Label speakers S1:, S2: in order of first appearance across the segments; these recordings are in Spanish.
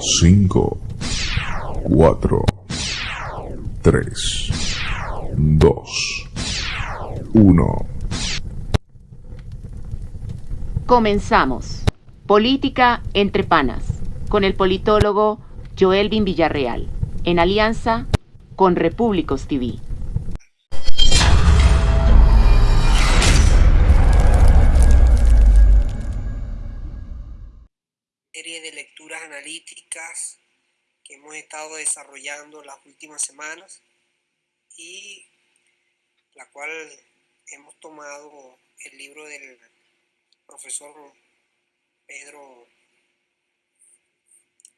S1: 5, 4, 3, 2, 1.
S2: Comenzamos. Política entre panas, con el politólogo Joelvin Villarreal, en alianza con Repúblicos TV.
S3: Que hemos estado desarrollando las últimas semanas y la cual hemos tomado el libro del profesor Pedro,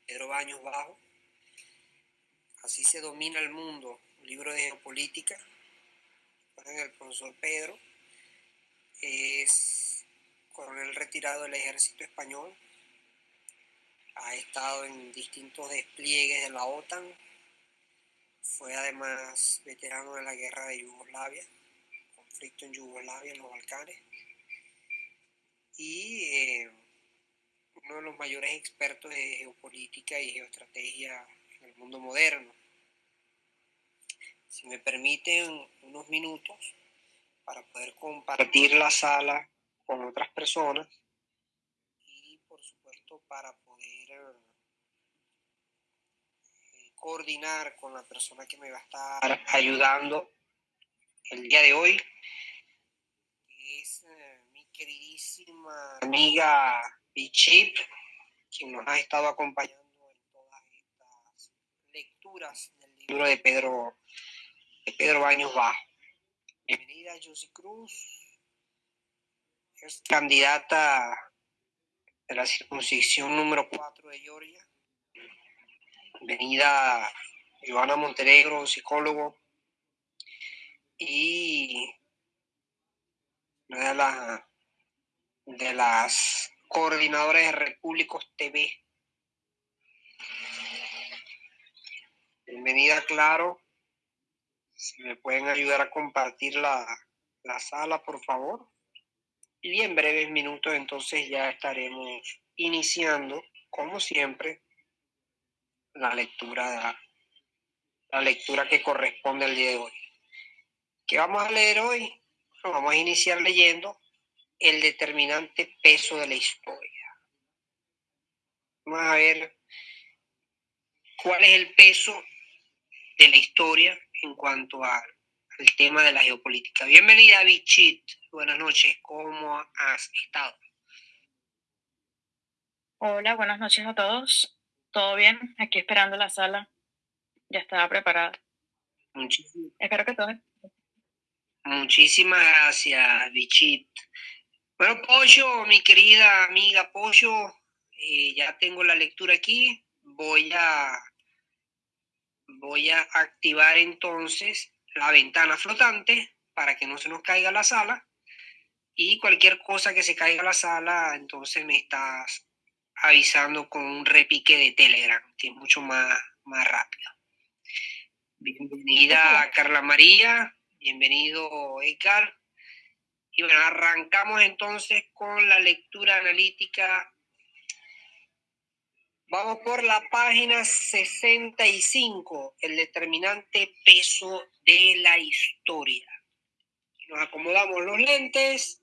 S3: Pedro Baños Bajo. Así se domina el mundo, un libro de geopolítica. El profesor Pedro es coronel retirado del ejército español, ha estado en distintos despliegues de la OTAN, fue además veterano de la guerra de Yugoslavia, conflicto en Yugoslavia, en los Balcanes, y eh, uno de los mayores expertos de geopolítica y geoestrategia en el mundo moderno. Si me permiten unos minutos para poder compartir la sala con otras personas y por supuesto para poder eh, coordinar con la persona que me va a estar ayudando el día de hoy, que es eh, mi queridísima amiga Bichip, quien nos ha estado acompañando en todas estas lecturas del libro de Pedro, de Pedro Baños Bajo. Bienvenida, Josie Cruz, es candidata de la circuncisión número 4 de Georgia. Bienvenida Joana Montenegro, psicólogo. Y una de las, de las coordinadoras de Repúblicos TV. Bienvenida, Claro. Si me pueden ayudar a compartir la, la sala, por favor. Y en breves minutos entonces ya estaremos iniciando, como siempre, la lectura, la lectura que corresponde al día de hoy. ¿Qué vamos a leer hoy? vamos a iniciar leyendo el determinante peso de la historia. Vamos a ver cuál es el peso de la historia en cuanto al tema de la geopolítica. Bienvenida, Bichit. Buenas noches. ¿Cómo has estado?
S4: Hola, buenas noches a todos. ¿Todo bien? Aquí esperando la sala. Ya estaba preparada.
S3: Muchísimas,
S4: Espero que todo.
S3: muchísimas gracias, Bichit. Bueno, Pollo, mi querida amiga Pollo, eh, ya tengo la lectura aquí. Voy a, voy a activar entonces la ventana flotante para que no se nos caiga la sala. Y cualquier cosa que se caiga la sala, entonces me estás avisando con un repique de Telegram, que es mucho más, más rápido. Bienvenida Carla María, bienvenido Edgar. Y bueno, arrancamos entonces con la lectura analítica. Vamos por la página 65, el determinante peso de la historia. Nos acomodamos los lentes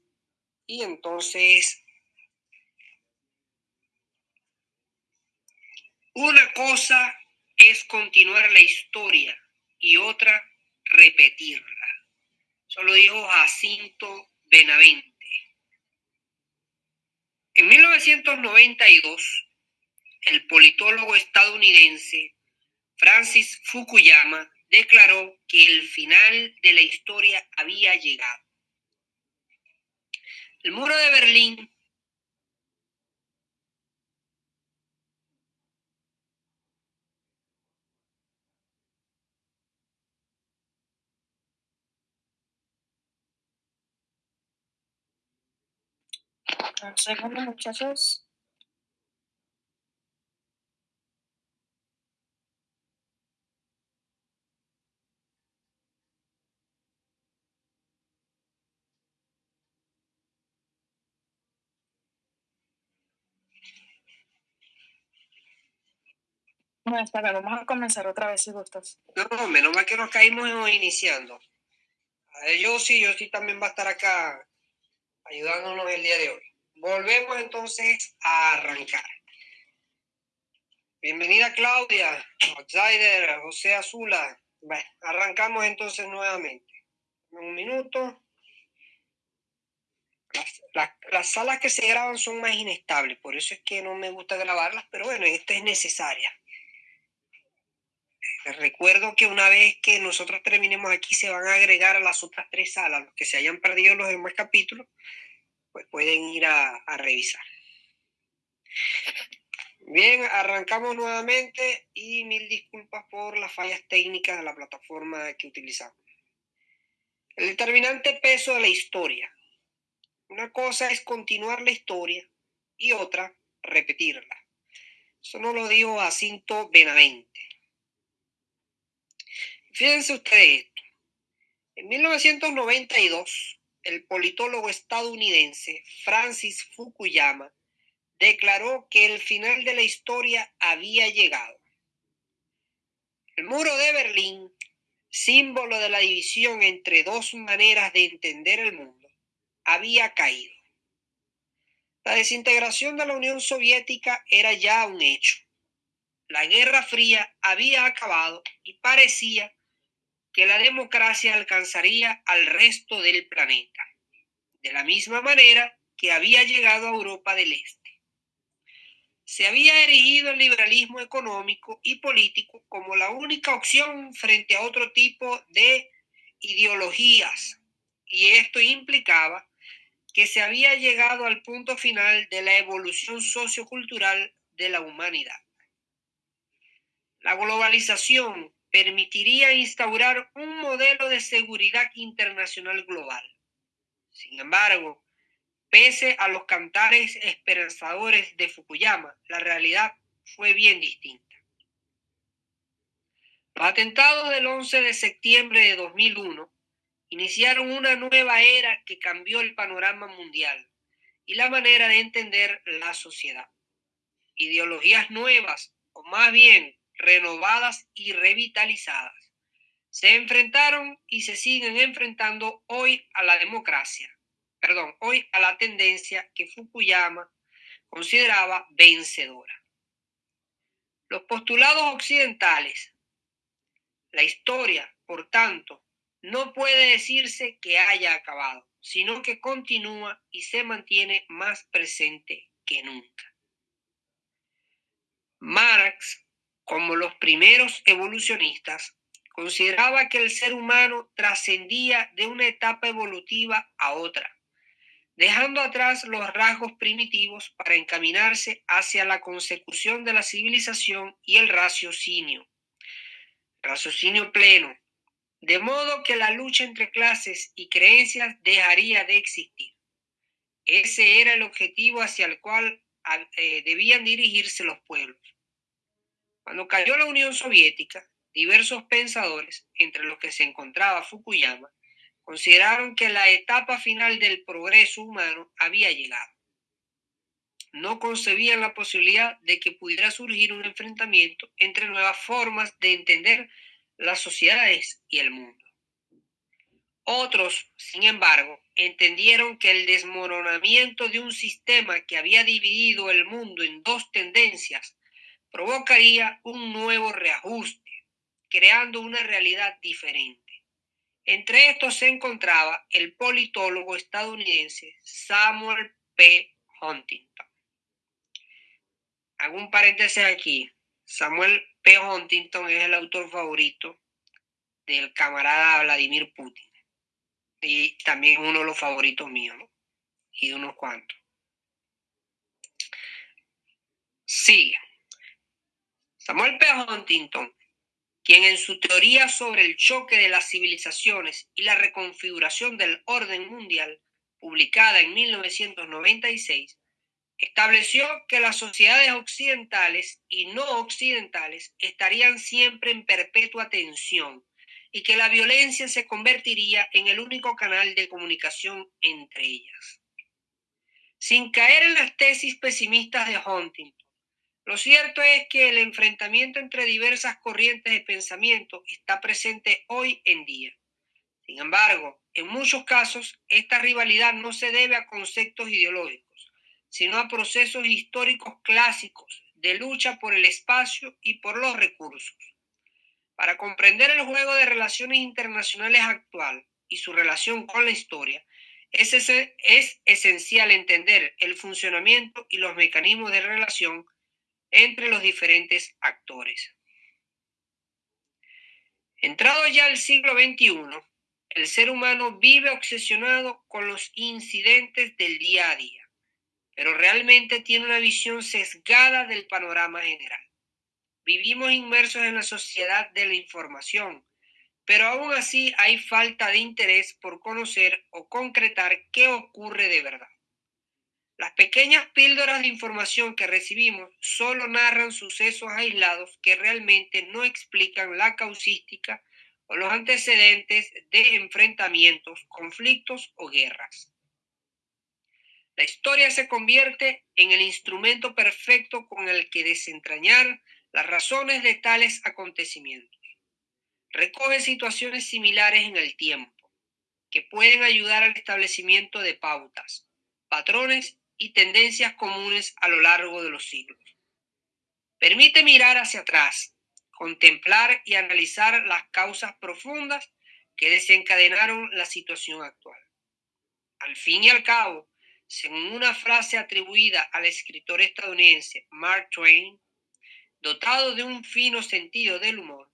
S3: y entonces una cosa es continuar la historia y otra repetirla. Eso lo dijo Jacinto Benavente. En 1992, el politólogo estadounidense Francis Fukuyama declaró que el final de la historia había llegado. El muro de Berlín
S4: Un segundo, muchachos. No, bien, vamos a comenzar otra vez si gustas.
S3: No, no, menos mal que nos caímos iniciando. Yo sí, yo sí también va a estar acá ayudándonos el día de hoy. Volvemos entonces a arrancar. Bienvenida Claudia, Outsider, José Azula. Arrancamos entonces nuevamente. Un minuto. Las, salas que se graban son más inestables, por eso es que no me gusta grabarlas, pero bueno, esta es necesaria. Recuerdo que una vez que nosotros terminemos aquí se van a agregar a las otras tres salas, los que se hayan perdido los demás capítulos, pues pueden ir a, a revisar. Bien, arrancamos nuevamente y mil disculpas por las fallas técnicas de la plataforma que utilizamos. El determinante peso de la historia. Una cosa es continuar la historia y otra repetirla. Eso no lo dijo Jacinto Benavente. Fíjense ustedes esto. En 1992, el politólogo estadounidense Francis Fukuyama declaró que el final de la historia había llegado. El muro de Berlín, símbolo de la división entre dos maneras de entender el mundo, había caído. La desintegración de la Unión Soviética era ya un hecho. La Guerra Fría había acabado y parecía que la democracia alcanzaría al resto del planeta, de la misma manera que había llegado a Europa del Este. Se había erigido el liberalismo económico y político como la única opción frente a otro tipo de ideologías, y esto implicaba que se había llegado al punto final de la evolución sociocultural de la humanidad. La globalización permitiría instaurar un modelo de seguridad internacional global. Sin embargo, pese a los cantares esperanzadores de Fukuyama, la realidad fue bien distinta. Los atentados del 11 de septiembre de 2001 iniciaron una nueva era que cambió el panorama mundial y la manera de entender la sociedad. Ideologías nuevas, o más bien renovadas y revitalizadas. Se enfrentaron y se siguen enfrentando hoy a la democracia, perdón, hoy a la tendencia que Fukuyama consideraba vencedora. Los postulados occidentales, la historia, por tanto, no puede decirse que haya acabado, sino que continúa y se mantiene más presente que nunca. Marx como los primeros evolucionistas, consideraba que el ser humano trascendía de una etapa evolutiva a otra, dejando atrás los rasgos primitivos para encaminarse hacia la consecución de la civilización y el raciocinio. Raciocinio pleno, de modo que la lucha entre clases y creencias dejaría de existir. Ese era el objetivo hacia el cual eh, debían dirigirse los pueblos. Cuando cayó la Unión Soviética, diversos pensadores, entre los que se encontraba Fukuyama, consideraron que la etapa final del progreso humano había llegado. No concebían la posibilidad de que pudiera surgir un enfrentamiento entre nuevas formas de entender las sociedades y el mundo. Otros, sin embargo, entendieron que el desmoronamiento de un sistema que había dividido el mundo en dos tendencias provocaría un nuevo reajuste, creando una realidad diferente. Entre estos se encontraba el politólogo estadounidense Samuel P. Huntington. Hago un paréntesis aquí. Samuel P. Huntington es el autor favorito del camarada Vladimir Putin. Y también uno de los favoritos míos, ¿no? Y unos cuantos. Sigue. Samuel P. Huntington, quien en su teoría sobre el choque de las civilizaciones y la reconfiguración del orden mundial, publicada en 1996, estableció que las sociedades occidentales y no occidentales estarían siempre en perpetua tensión y que la violencia se convertiría en el único canal de comunicación entre ellas. Sin caer en las tesis pesimistas de Huntington, Lo cierto es que el enfrentamiento entre diversas corrientes de pensamiento está presente hoy en día. Sin embargo, en muchos casos, esta rivalidad no se debe a conceptos ideológicos, sino a procesos históricos clásicos de lucha por el espacio y por los recursos. Para comprender el juego de relaciones internacionales actual y su relación con la historia, es, es esencial entender el funcionamiento y los mecanismos de relación entre los diferentes actores. Entrado ya el siglo XXI, el ser humano vive obsesionado con los incidentes del día a día, pero realmente tiene una visión sesgada del panorama general. Vivimos inmersos en la sociedad de la información, pero aún así hay falta de interés por conocer o concretar qué ocurre de verdad. Las pequeñas píldoras de información que recibimos solo narran sucesos aislados que realmente no explican la causística o los antecedentes de enfrentamientos, conflictos o guerras. La historia se convierte en el instrumento perfecto con el que desentrañar las razones de tales acontecimientos. Recoge situaciones similares en el tiempo, que pueden ayudar al establecimiento de pautas, patrones y tendencias comunes a lo largo de los siglos. Permite mirar hacia atrás, contemplar y analizar las causas profundas que desencadenaron la situación actual. Al fin y al cabo, según una frase atribuida al escritor estadounidense Mark Twain, dotado de un fino sentido del humor,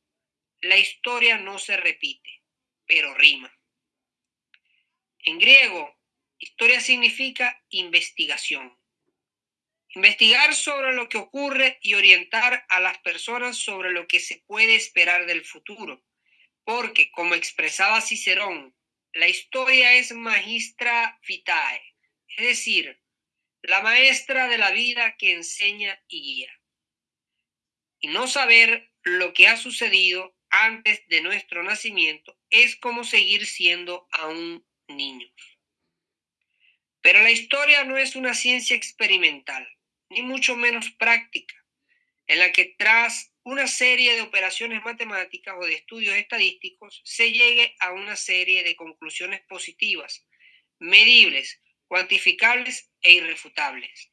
S3: la historia no se repite, pero rima. En griego, Historia significa investigación. Investigar sobre lo que ocurre y orientar a las personas sobre lo que se puede esperar del futuro. Porque, como expresaba Cicerón, la historia es magistra vitae, es decir, la maestra de la vida que enseña y guía. Y no saber lo que ha sucedido antes de nuestro nacimiento es como seguir siendo aún niños. Pero la historia no es una ciencia experimental, ni mucho menos práctica, en la que tras una serie de operaciones matemáticas o de estudios estadísticos se llegue a una serie de conclusiones positivas, medibles, cuantificables e irrefutables.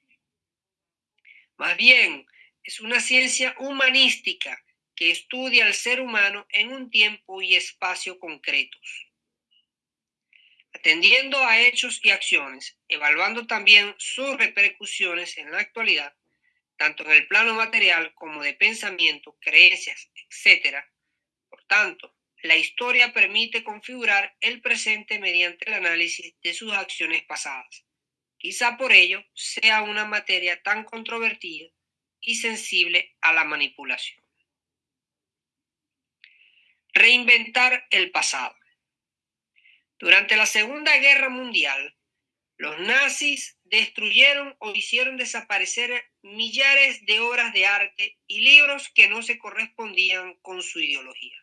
S3: Más bien, es una ciencia humanística que estudia al ser humano en un tiempo y espacio concretos atendiendo a hechos y acciones, evaluando también sus repercusiones en la actualidad, tanto en el plano material como de pensamiento, creencias, etc. Por tanto, la historia permite configurar el presente mediante el análisis de sus acciones pasadas. Quizá por ello sea una materia tan controvertida y sensible a la manipulación. Reinventar el pasado. Durante la Segunda Guerra Mundial, los nazis destruyeron o hicieron desaparecer millares de obras de arte y libros que no se correspondían con su ideología.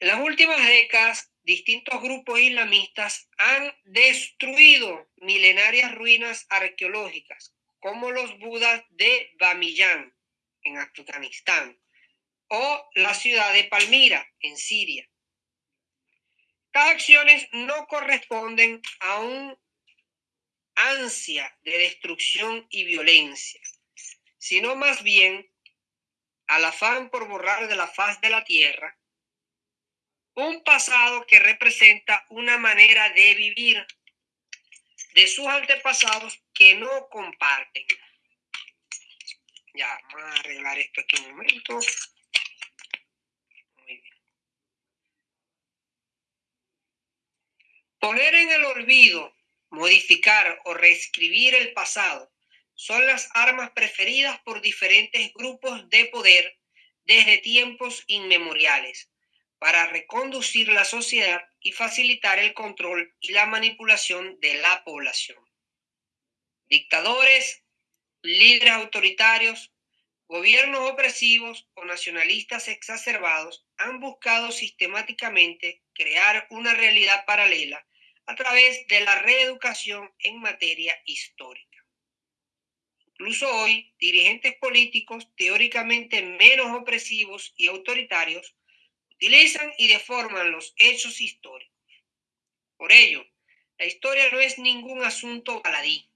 S3: En las últimas décadas, distintos grupos islamistas han destruido milenarias ruinas arqueológicas, como los Budas de Bamiyan, en Afganistán, o la ciudad de Palmira, en Siria. Estas acciones no corresponden a un ansia de destrucción y violencia, sino más bien al afán por borrar de la faz de la tierra un pasado que representa una manera de vivir de sus antepasados que no comparten. Ya, vamos a arreglar esto aquí un momento. Poner en el olvido, modificar o reescribir el pasado son las armas preferidas por diferentes grupos de poder desde tiempos inmemoriales para reconducir la sociedad y facilitar el control y la manipulación de la población. Dictadores, líderes autoritarios, gobiernos opresivos o nacionalistas exacerbados han buscado sistemáticamente crear una realidad paralela a través de la reeducación en materia histórica. Incluso hoy, dirigentes políticos teóricamente menos opresivos y autoritarios utilizan y deforman los hechos históricos. Por ello, la historia no es ningún asunto baladí.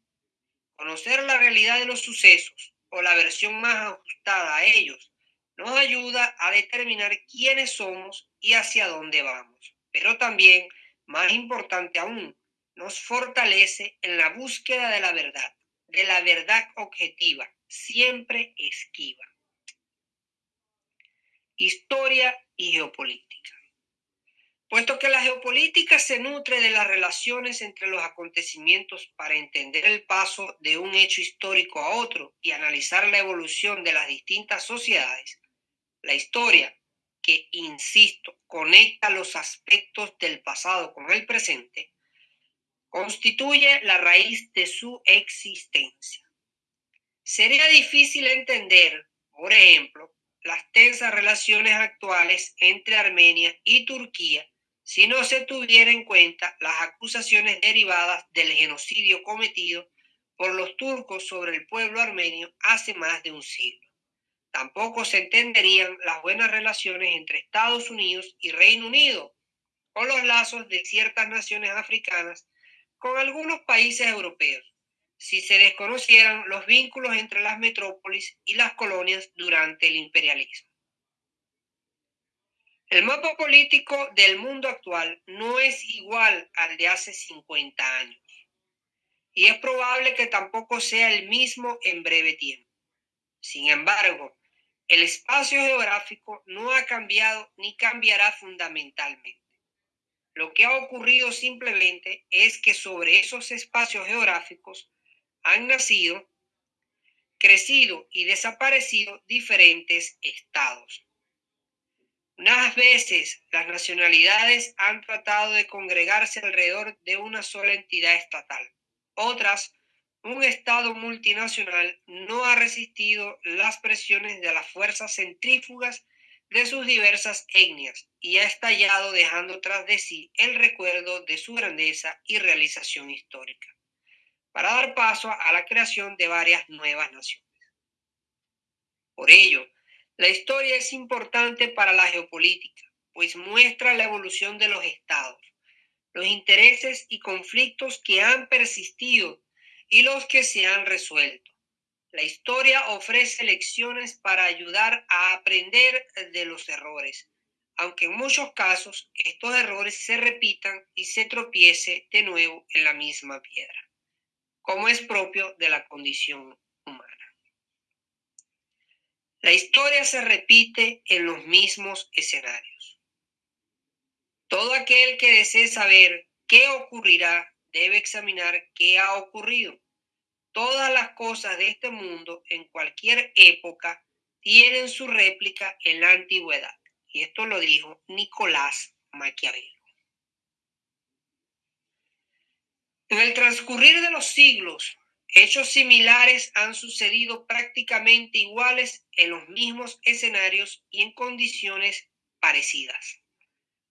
S3: Conocer la realidad de los sucesos o la versión más ajustada a ellos nos ayuda a determinar quiénes somos y hacia dónde vamos. Pero también, más importante aún, nos fortalece en la búsqueda de la verdad, de la verdad objetiva, siempre esquiva. Historia y geopolítica. Puesto que la geopolítica se nutre de las relaciones entre los acontecimientos para entender el paso de un hecho histórico a otro y analizar la evolución de las distintas sociedades, la historia, que, insisto, conecta los aspectos del pasado con el presente, constituye la raíz de su existencia. Sería difícil entender, por ejemplo, las tensas relaciones actuales entre Armenia y Turquía si no se tuviera en cuenta las acusaciones derivadas del genocidio cometido por los turcos sobre el pueblo armenio hace más de un siglo. Tampoco se entenderían las buenas relaciones entre Estados Unidos y Reino Unido o los lazos de ciertas naciones africanas con algunos países europeos, si se desconocieran los vínculos entre las metrópolis y las colonias durante el imperialismo. El mapa político del mundo actual no es igual al de hace 50 años y es probable que tampoco sea el mismo en breve tiempo. Sin embargo, el espacio geográfico no ha cambiado ni cambiará fundamentalmente. Lo que ha ocurrido simplemente es que sobre esos espacios geográficos han nacido, crecido y desaparecido diferentes estados unas veces las nacionalidades han tratado de congregarse alrededor de una sola entidad estatal. Otras, un Estado multinacional no ha resistido las presiones de las fuerzas centrífugas de sus diversas etnias y ha estallado dejando tras de sí el recuerdo de su grandeza y realización histórica, para dar paso a la creación de varias nuevas naciones. Por ello, la historia es importante para la geopolítica, pues muestra la evolución de los estados, los intereses y conflictos que han persistido y los que se han resuelto. La historia ofrece lecciones para ayudar a aprender de los errores, aunque en muchos casos estos errores se repitan y se tropiece de nuevo en la misma piedra, como es propio de la condición humana. La historia se repite en los mismos escenarios. Todo aquel que desee saber qué ocurrirá debe examinar qué ha ocurrido. Todas las cosas de este mundo en cualquier época tienen su réplica en la antigüedad. Y esto lo dijo Nicolás Maquiavelo. En el transcurrir de los siglos, Hechos similares han sucedido prácticamente iguales en los mismos escenarios y en condiciones parecidas.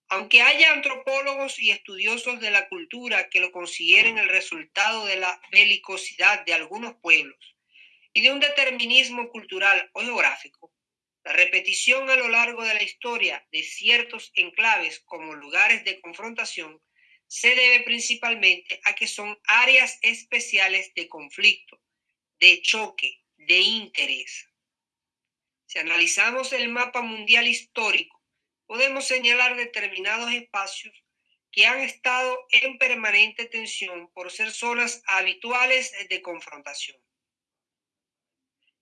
S3: Aunque haya antropólogos y estudiosos de la cultura que lo consideren el resultado de la belicosidad de algunos pueblos y de un determinismo cultural o geográfico, la repetición a lo largo de la historia de ciertos enclaves como lugares de confrontación se debe principalmente a que son áreas especiales de conflicto, de choque, de interés. Si analizamos el mapa mundial histórico, podemos señalar determinados espacios que han estado en permanente tensión por ser zonas habituales de confrontación.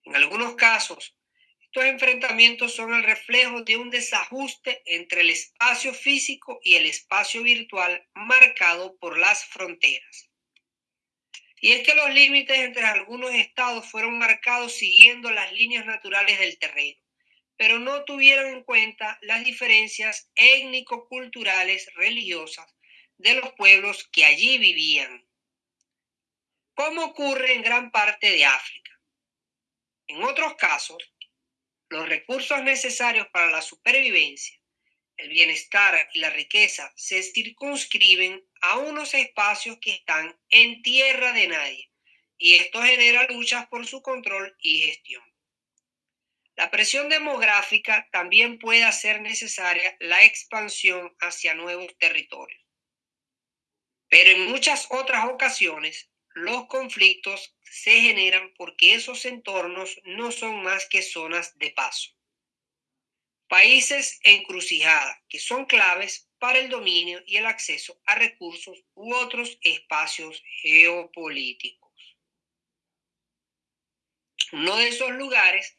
S3: En algunos casos, estos enfrentamientos son el reflejo de un desajuste entre el espacio físico y el espacio virtual marcado por las fronteras. Y es que los límites entre algunos estados fueron marcados siguiendo las líneas naturales del terreno, pero no tuvieron en cuenta las diferencias étnico-culturales religiosas de los pueblos que allí vivían, como ocurre en gran parte de África. En otros casos, los recursos necesarios para la supervivencia, el bienestar y la riqueza se circunscriben a unos espacios que están en tierra de nadie y esto genera luchas por su control y gestión. La presión demográfica también puede hacer necesaria la expansión hacia nuevos territorios. Pero en muchas otras ocasiones, los conflictos se generan porque esos entornos no son más que zonas de paso. Países encrucijadas que son claves para el dominio y el acceso a recursos u otros espacios geopolíticos. Uno de esos lugares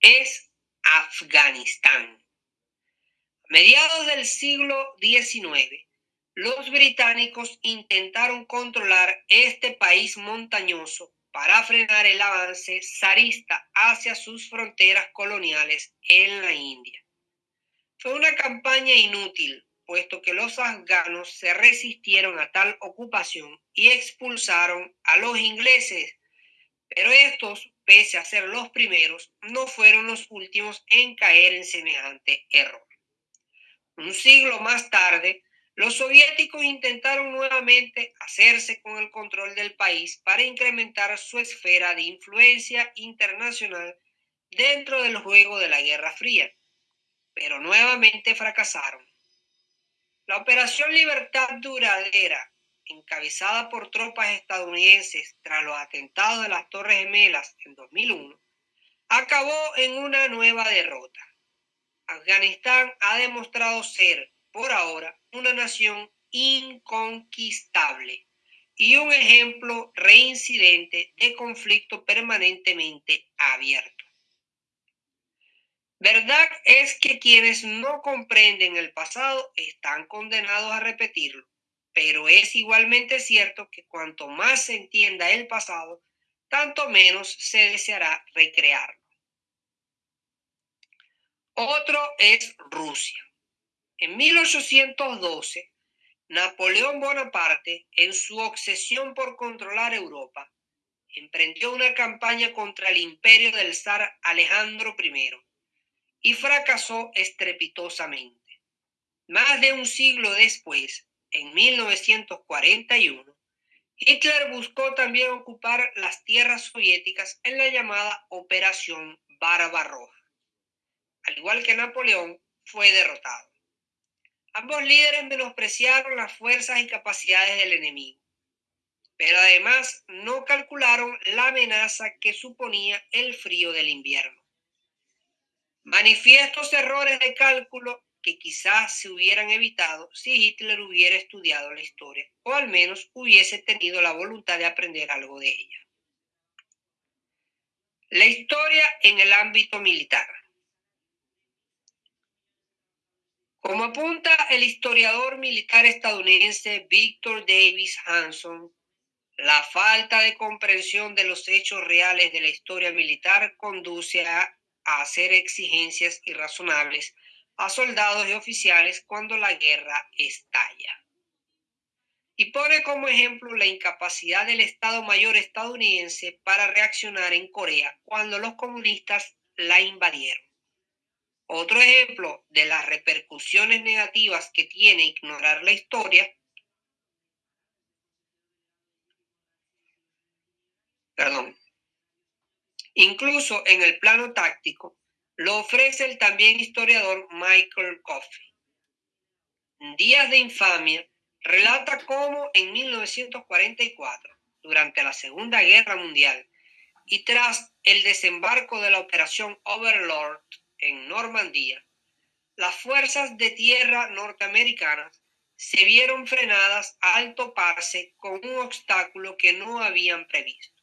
S3: es Afganistán. A mediados del siglo XIX, los británicos intentaron controlar este país montañoso para frenar el avance zarista hacia sus fronteras coloniales en la India. Fue una campaña inútil, puesto que los afganos se resistieron a tal ocupación y expulsaron a los ingleses, pero estos, pese a ser los primeros, no fueron los últimos en caer en semejante error. Un siglo más tarde, los soviéticos intentaron nuevamente hacerse con el control del país para incrementar su esfera de influencia internacional dentro del juego de la Guerra Fría, pero nuevamente fracasaron. La Operación Libertad Duradera, encabezada por tropas estadounidenses tras los atentados de las Torres Gemelas en 2001, acabó en una nueva derrota. Afganistán ha demostrado ser, por ahora, una nación inconquistable y un ejemplo reincidente de conflicto permanentemente abierto. Verdad es que quienes no comprenden el pasado están condenados a repetirlo, pero es igualmente cierto que cuanto más se entienda el pasado, tanto menos se deseará recrearlo. Otro es Rusia. En 1812, Napoleón Bonaparte, en su obsesión por controlar Europa, emprendió una campaña contra el imperio del zar Alejandro I y fracasó estrepitosamente. Más de un siglo después, en 1941, Hitler buscó también ocupar las tierras soviéticas en la llamada Operación Barbarroja. Al igual que Napoleón, fue derrotado. Ambos líderes menospreciaron las fuerzas y capacidades del enemigo, pero además no calcularon la amenaza que suponía el frío del invierno. Manifiestos errores de cálculo que quizás se hubieran evitado si Hitler hubiera estudiado la historia o al menos hubiese tenido la voluntad de aprender algo de ella. La historia en el ámbito militar. Como apunta el historiador militar estadounidense Victor Davis Hanson, la falta de comprensión de los hechos reales de la historia militar conduce a, hacer exigencias irrazonables a soldados y oficiales cuando la guerra estalla. Y pone como ejemplo la incapacidad del Estado Mayor estadounidense para reaccionar en Corea cuando los comunistas la invadieron. Otro ejemplo de las repercusiones negativas que tiene ignorar la historia perdón, incluso en el plano táctico, lo ofrece el también historiador Michael Coffey. Días de infamia relata cómo en 1944, durante la Segunda Guerra Mundial y tras el desembarco de la Operación Overlord en Normandía, las fuerzas de tierra norteamericanas se vieron frenadas al toparse con un obstáculo que no habían previsto.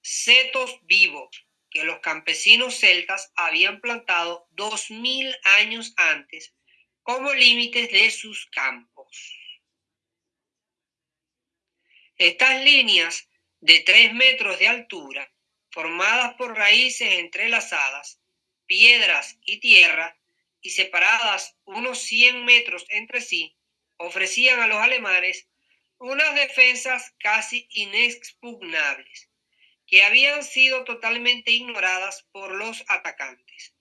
S3: Setos vivos que los campesinos celtas habían plantado dos mil años antes como límites de sus campos. Estas líneas de tres metros de altura, formadas por raíces entrelazadas, piedras y tierra, y separadas unos 100 metros entre sí, ofrecían a los alemanes unas defensas casi inexpugnables, que habían sido totalmente ignoradas por los atacantes.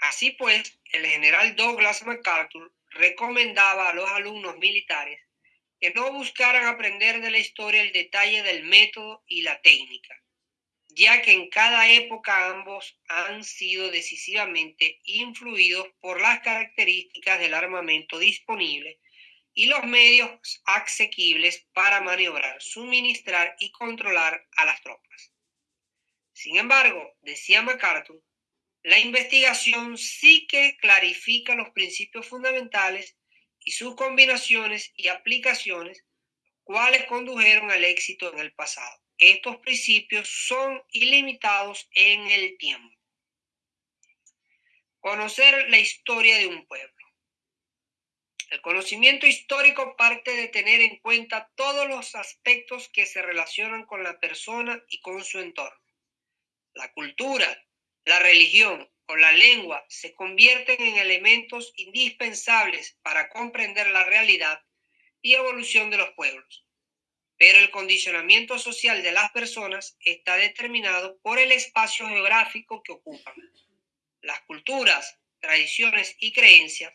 S3: Así pues, el general Douglas MacArthur recomendaba a los alumnos militares que no buscaran aprender de la historia el detalle del método y la técnica, ya que en cada época ambos han sido decisivamente influidos por las características del armamento disponible y los medios asequibles para maniobrar, suministrar y controlar a las tropas. Sin embargo, decía MacArthur, la investigación sí que clarifica los principios fundamentales y sus combinaciones y aplicaciones, cuales condujeron al éxito en el pasado. Estos principios son ilimitados en el tiempo. Conocer la historia de un pueblo. El conocimiento histórico parte de tener en cuenta todos los aspectos que se relacionan con la persona y con su entorno. La cultura, la religión o la lengua se convierten en elementos indispensables para comprender la realidad y evolución de los pueblos. Pero el condicionamiento social de las personas está determinado por el espacio geográfico que ocupan. Las culturas, tradiciones y creencias,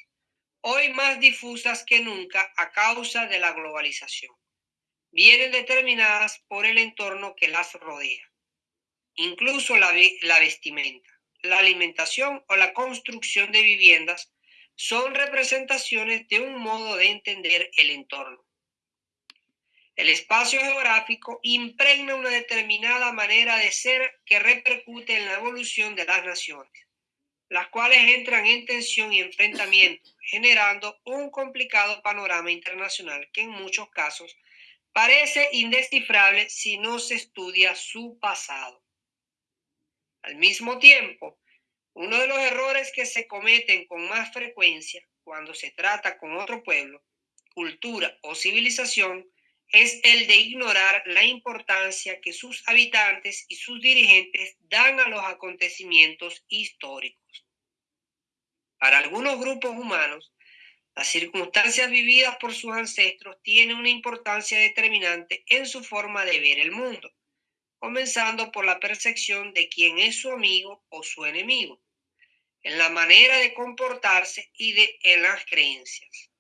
S3: hoy más difusas que nunca a causa de la globalización, vienen determinadas por el entorno que las rodea, incluso la, la vestimenta la alimentación o la construcción de viviendas son representaciones de un modo de entender el entorno. El espacio geográfico impregna una determinada manera de ser que repercute en la evolución de las naciones, las cuales entran en tensión y enfrentamiento, generando un complicado panorama internacional que en muchos casos parece indescifrable si no se estudia su pasado. Al mismo tiempo, uno de los errores que se cometen con más frecuencia cuando se trata con otro pueblo, cultura o civilización es el de ignorar la importancia que sus habitantes y sus dirigentes dan a los acontecimientos históricos. Para algunos grupos humanos, las circunstancias vividas por sus ancestros tienen una importancia determinante en su forma de ver el mundo comenzando por la percepción de quién es su amigo o su enemigo, en la manera de comportarse y de, en las creencias.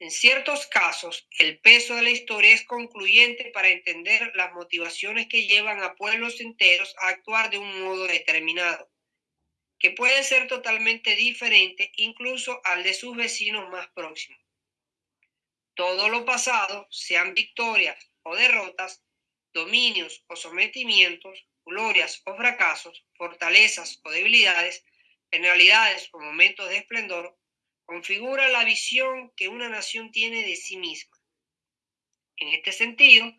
S3: En ciertos casos, el peso de la historia es concluyente para entender las motivaciones que llevan a pueblos enteros a actuar de un modo determinado, que puede ser totalmente diferente incluso al de sus vecinos más próximos. Todo lo pasado, sean victorias o derrotas, dominios o sometimientos, glorias o fracasos, fortalezas o debilidades, penalidades o momentos de esplendor, configura la visión que una nación tiene de sí misma. En este sentido,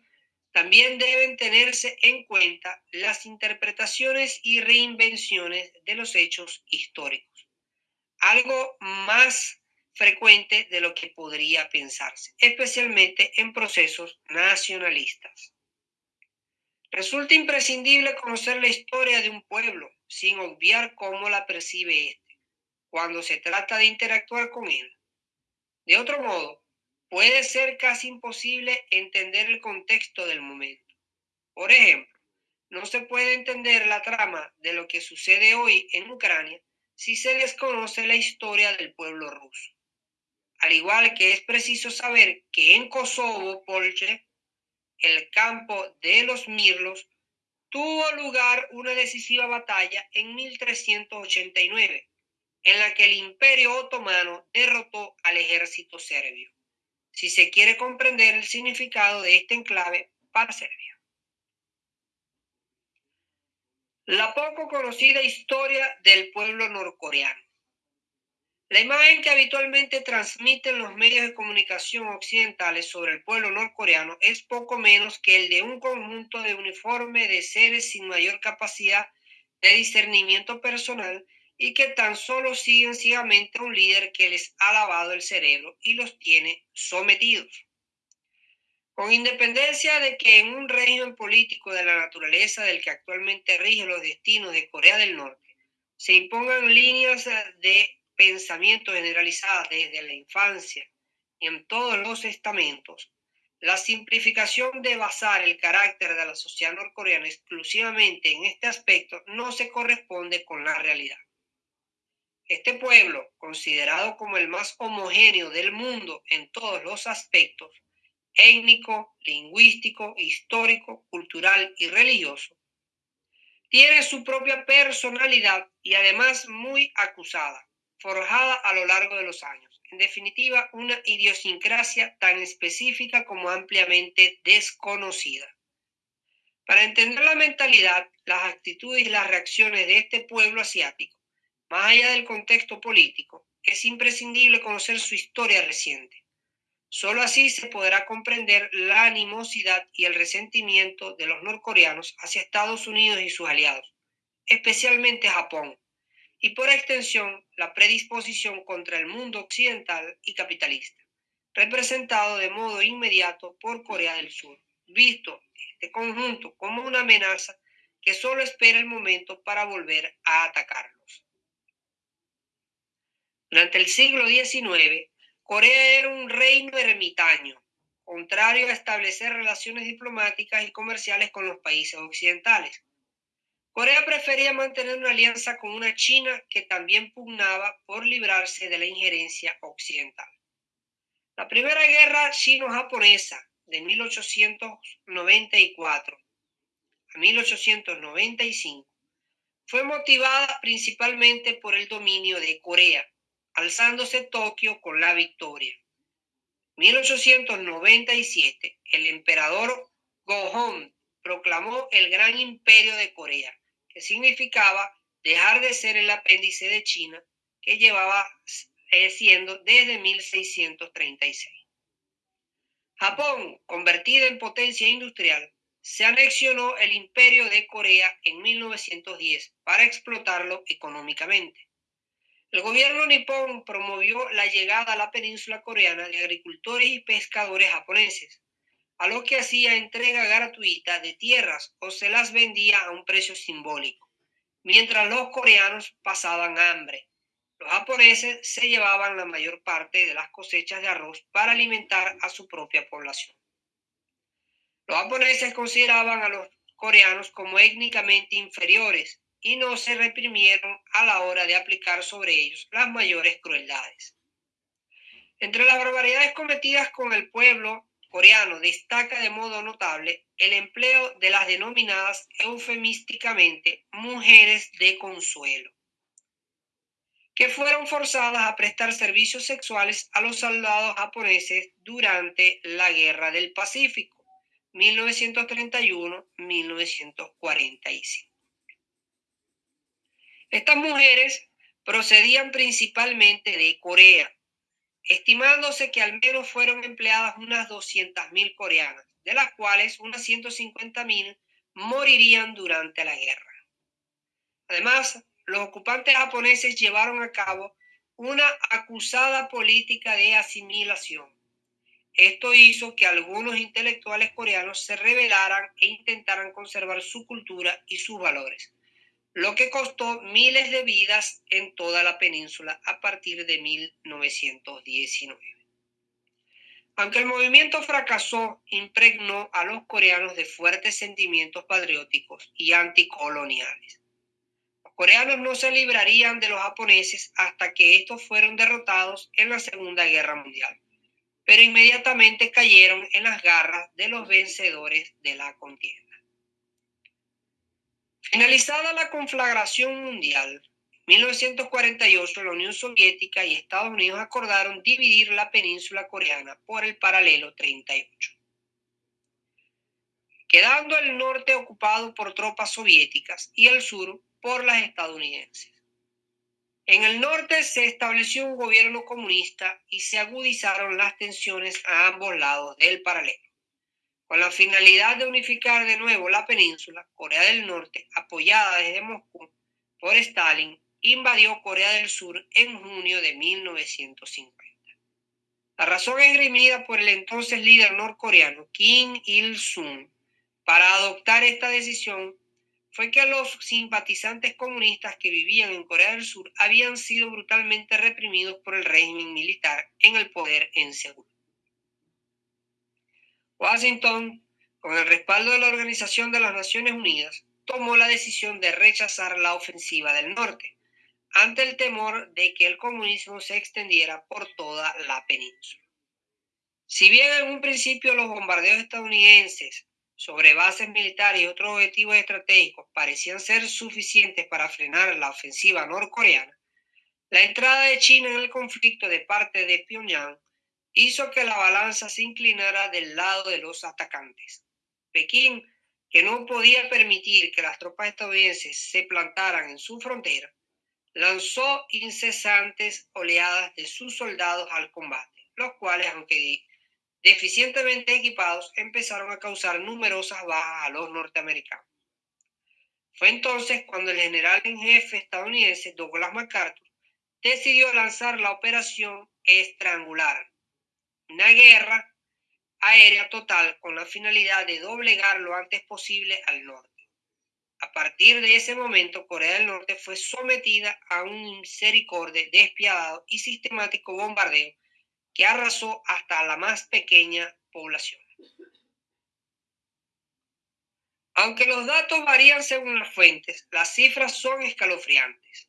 S3: también deben tenerse en cuenta las interpretaciones y reinvenciones de los hechos históricos, algo más frecuente de lo que podría pensarse, especialmente en procesos nacionalistas. Resulta imprescindible conocer la historia de un pueblo sin obviar cómo la percibe éste cuando se trata de interactuar con él. De otro modo, puede ser casi imposible entender el contexto del momento. Por ejemplo, no se puede entender la trama de lo que sucede hoy en Ucrania si se desconoce la historia del pueblo ruso. Al igual que es preciso saber que en Kosovo, Polche el campo de los Mirlos, tuvo lugar una decisiva batalla en 1389, en la que el imperio otomano derrotó al ejército serbio, si se quiere comprender el significado de este enclave para Serbia. La poco conocida historia del pueblo norcoreano. La imagen que habitualmente transmiten los medios de comunicación occidentales sobre el pueblo norcoreano es poco menos que el de un conjunto de uniforme de seres sin mayor capacidad de discernimiento personal y que tan solo siguen ciegamente a un líder que les ha lavado el cerebro y los tiene sometidos. Con independencia de que en un régimen político de la naturaleza del que actualmente rige los destinos de Corea del Norte se impongan líneas de pensamiento generalizada desde la infancia y en todos los estamentos, la simplificación de basar el carácter de la sociedad norcoreana exclusivamente en este aspecto no se corresponde con la realidad. Este pueblo, considerado como el más homogéneo del mundo en todos los aspectos, étnico, lingüístico, histórico, cultural y religioso, tiene su propia personalidad y además muy acusada, forjada a lo largo de los años. En definitiva, una idiosincrasia tan específica como ampliamente desconocida. Para entender la mentalidad, las actitudes y las reacciones de este pueblo asiático, más allá del contexto político, es imprescindible conocer su historia reciente. Solo así se podrá comprender la animosidad y el resentimiento de los norcoreanos hacia Estados Unidos y sus aliados, especialmente Japón, y por extensión la predisposición contra el mundo occidental y capitalista, representado de modo inmediato por Corea del Sur, visto este conjunto como una amenaza que solo espera el momento para volver a atacarlos. Durante el siglo XIX, Corea era un reino ermitaño, contrario a establecer relaciones diplomáticas y comerciales con los países occidentales. Corea prefería mantener una alianza con una China que también pugnaba por librarse de la injerencia occidental. La primera guerra chino-japonesa de 1894 a 1895 fue motivada principalmente por el dominio de Corea alzándose Tokio con la victoria. 1897, el emperador Gohong proclamó el Gran Imperio de Corea, que significaba dejar de ser el apéndice de China que llevaba eh, siendo desde 1636. Japón, convertida en potencia industrial, se anexionó el imperio de Corea en 1910 para explotarlo económicamente. El gobierno nipón promovió la llegada a la península coreana de agricultores y pescadores japoneses, a lo que hacía entrega gratuita de tierras o se las vendía a un precio simbólico, mientras los coreanos pasaban hambre. Los japoneses se llevaban la mayor parte de las cosechas de arroz para alimentar a su propia población. Los japoneses consideraban a los coreanos como étnicamente inferiores y no se reprimieron a la hora de aplicar sobre ellos las mayores crueldades. Entre las barbaridades cometidas con el pueblo coreano destaca de modo notable el empleo de las denominadas eufemísticamente mujeres de consuelo, que fueron forzadas a prestar servicios sexuales a los soldados japoneses durante la Guerra del Pacífico, 1931-1945. Estas mujeres procedían principalmente de Corea, estimándose que al menos fueron empleadas unas 200.000 coreanas, de las cuales unas 150.000 morirían durante la guerra. Además, los ocupantes japoneses llevaron a cabo una acusada política de asimilación. Esto hizo que algunos intelectuales coreanos se rebelaran e intentaran conservar su cultura y sus valores lo que costó miles de vidas en toda la península a partir de 1919. Aunque el movimiento fracasó, impregnó a los coreanos de fuertes sentimientos patrióticos y anticoloniales. Los coreanos no se librarían de los japoneses hasta que estos fueron derrotados en la Segunda Guerra Mundial, pero inmediatamente cayeron en las garras de los vencedores de la contienda. Finalizada la conflagración mundial, en 1948 la Unión Soviética y Estados Unidos acordaron dividir la península coreana por el paralelo 38, quedando el norte ocupado por tropas soviéticas y el sur por las estadounidenses. En el norte se estableció un gobierno comunista y se agudizaron las tensiones a ambos lados del paralelo. Con la finalidad de unificar de nuevo la península, Corea del Norte, apoyada desde Moscú por Stalin, invadió Corea del Sur en junio de 1950. La razón esgrimida por el entonces líder norcoreano Kim Il-sung para adoptar esta decisión fue que los simpatizantes comunistas que vivían en Corea del Sur habían sido brutalmente reprimidos por el régimen militar en el poder en Seúl. Washington, con el respaldo de la Organización de las Naciones Unidas, tomó la decisión de rechazar la ofensiva del norte, ante el temor de que el comunismo se extendiera por toda la península. Si bien en un principio los bombardeos estadounidenses sobre bases militares y otros objetivos estratégicos parecían ser suficientes para frenar la ofensiva norcoreana, la entrada de China en el conflicto de parte de Pyongyang hizo que la balanza se inclinara del lado de los atacantes. Pekín, que no podía permitir que las tropas estadounidenses se plantaran en su frontera, lanzó incesantes oleadas de sus soldados al combate, los cuales, aunque deficientemente equipados, empezaron a causar numerosas bajas a los norteamericanos. Fue entonces cuando el general en jefe estadounidense Douglas MacArthur decidió lanzar la operación Estrangular, una guerra aérea total con la finalidad de doblegar lo antes posible al norte. A partir de ese momento, Corea del Norte fue sometida a un misericorde despiadado y sistemático bombardeo que arrasó hasta la más pequeña población. Aunque los datos varían según las fuentes, las cifras son escalofriantes.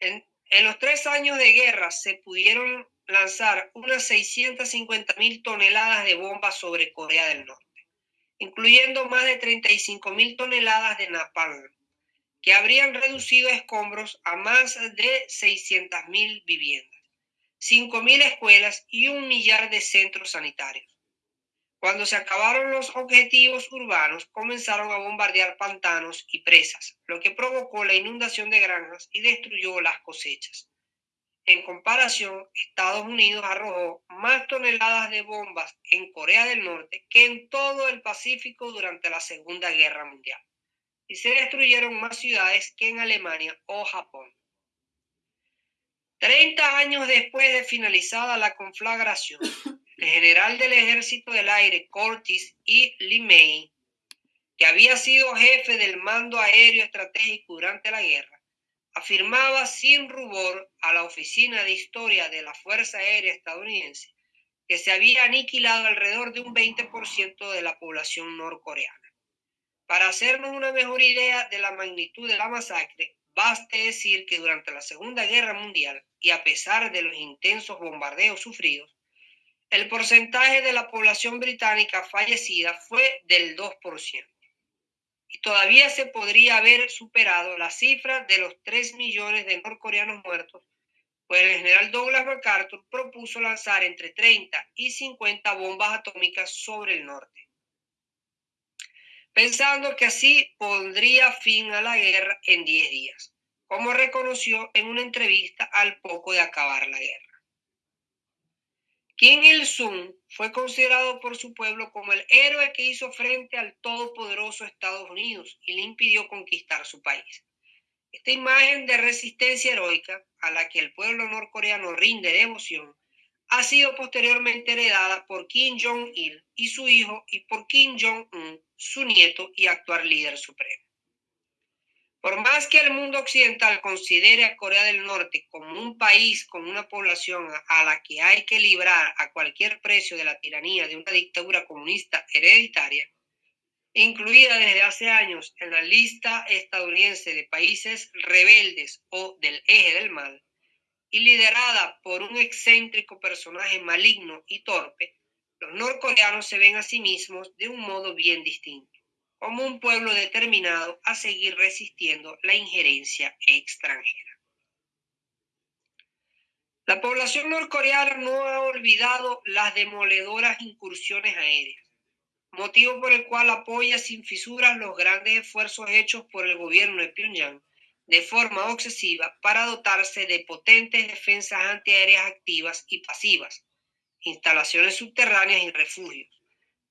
S3: En, en los tres años de guerra se pudieron lanzar unas 650 mil toneladas de bombas sobre Corea del Norte, incluyendo más de 35 mil toneladas de napalm, que habrían reducido escombros a más de 600 mil viviendas. 5.000 escuelas y un millar de centros sanitarios. Cuando se acabaron los objetivos urbanos, comenzaron a bombardear pantanos y presas, lo que provocó la inundación de granjas y destruyó las cosechas. En comparación, Estados Unidos arrojó más toneladas de bombas en Corea del Norte que en todo el Pacífico durante la Segunda Guerra Mundial, y se destruyeron más ciudades que en Alemania o Japón. Treinta años después de finalizada la conflagración, el general del Ejército del Aire, Curtis E. Lee que había sido jefe del mando aéreo estratégico durante la guerra, afirmaba sin rubor a la Oficina de Historia de la Fuerza Aérea estadounidense que se había aniquilado alrededor de un 20% de la población norcoreana. Para hacernos una mejor idea de la magnitud de la masacre, Baste decir que durante la Segunda Guerra Mundial, y a pesar de los intensos bombardeos sufridos, el porcentaje de la población británica fallecida fue del 2%. Y todavía se podría haber superado la cifra de los 3 millones de norcoreanos muertos, pues el general Douglas MacArthur propuso lanzar entre 30 y 50 bombas atómicas sobre el norte pensando que así pondría fin a la guerra en 10 días, como reconoció en una entrevista al poco de acabar la guerra. Kim Il-sung fue considerado por su pueblo como el héroe que hizo frente al todopoderoso Estados Unidos y le impidió conquistar su país. Esta imagen de resistencia heroica a la que el pueblo norcoreano rinde devoción ha sido posteriormente heredada por Kim Jong-il y su hijo y por Kim Jong-un, su nieto y actual líder supremo. Por más que el mundo occidental considere a Corea del Norte como un país con una población a la que hay que librar a cualquier precio de la tiranía de una dictadura comunista hereditaria, incluida desde hace años en la lista estadounidense de países rebeldes o del eje del mal, y liderada por un excéntrico personaje maligno y torpe, los norcoreanos se ven a sí mismos de un modo bien distinto, como un pueblo determinado a seguir resistiendo la injerencia extranjera. La población norcoreana no ha olvidado las demoledoras incursiones aéreas, motivo por el cual apoya sin fisuras los grandes esfuerzos hechos por el gobierno de Pyongyang de forma obsesiva para dotarse de potentes defensas antiaéreas activas y pasivas, instalaciones subterráneas y refugios,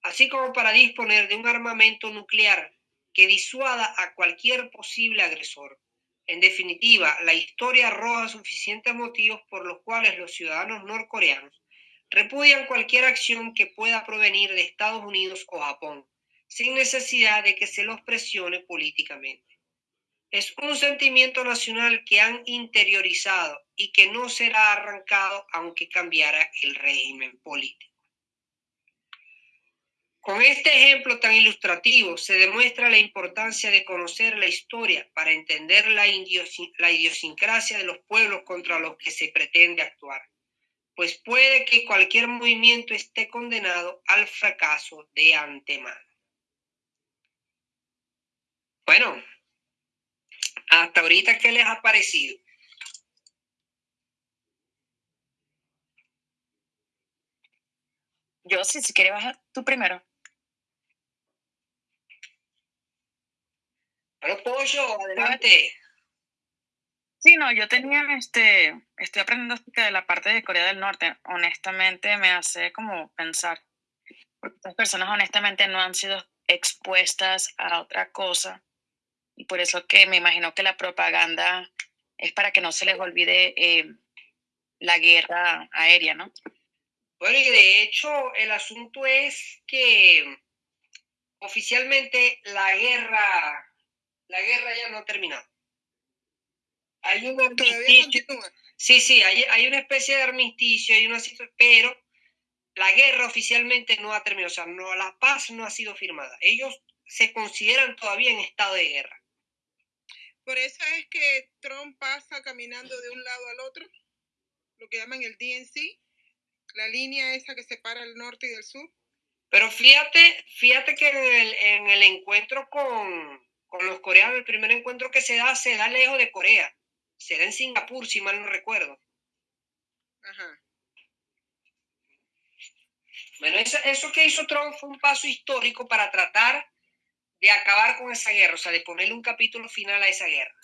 S3: así como para disponer de un armamento nuclear que disuada a cualquier posible agresor. En definitiva, la historia arroja suficientes motivos por los cuales los ciudadanos norcoreanos repudian cualquier acción que pueda provenir de Estados Unidos o Japón, sin necesidad de que se los presione políticamente. Es un sentimiento nacional que han interiorizado y que no será arrancado aunque cambiara el régimen político. Con este ejemplo tan ilustrativo se demuestra la importancia de conocer la historia para entender la, idiosincrasia de los pueblos contra los que se pretende actuar. pues puede que cualquier movimiento esté condenado al fracaso de antemano. Bueno, hasta ahorita, ¿qué les ha parecido?
S4: Yo sí, si quieres bajar tú primero.
S3: Bueno, Pollo, adelante.
S4: Sí, no, yo tenía, este, estoy aprendiendo acerca de la parte de Corea del Norte. Honestamente, me hace como pensar, porque estas personas honestamente no han sido expuestas a otra cosa. Y por eso que me imagino que la propaganda es para que no se les olvide eh, la guerra aérea, ¿no?
S3: Bueno, y de hecho el asunto es que oficialmente la guerra, la guerra ya no ha terminado. Hay un armisticio. Sí, sí, hay, hay, una especie de armisticio, hay una pero la guerra oficialmente no ha terminado, o sea, no, la paz no ha sido firmada. Ellos se consideran todavía en estado de guerra.
S5: Por eso es que Trump pasa caminando de un lado al otro, lo que llaman el DNC, la línea esa que separa el norte y el sur.
S3: Pero fíjate, fíjate que en el, en el encuentro con, con los coreanos, el primer encuentro que se da, se da lejos de Corea será en Singapur, si mal no recuerdo. Ajá. Bueno, eso, que hizo Trump fue un paso histórico para tratar de acabar con esa guerra, o sea, de ponerle un capítulo final a esa guerra.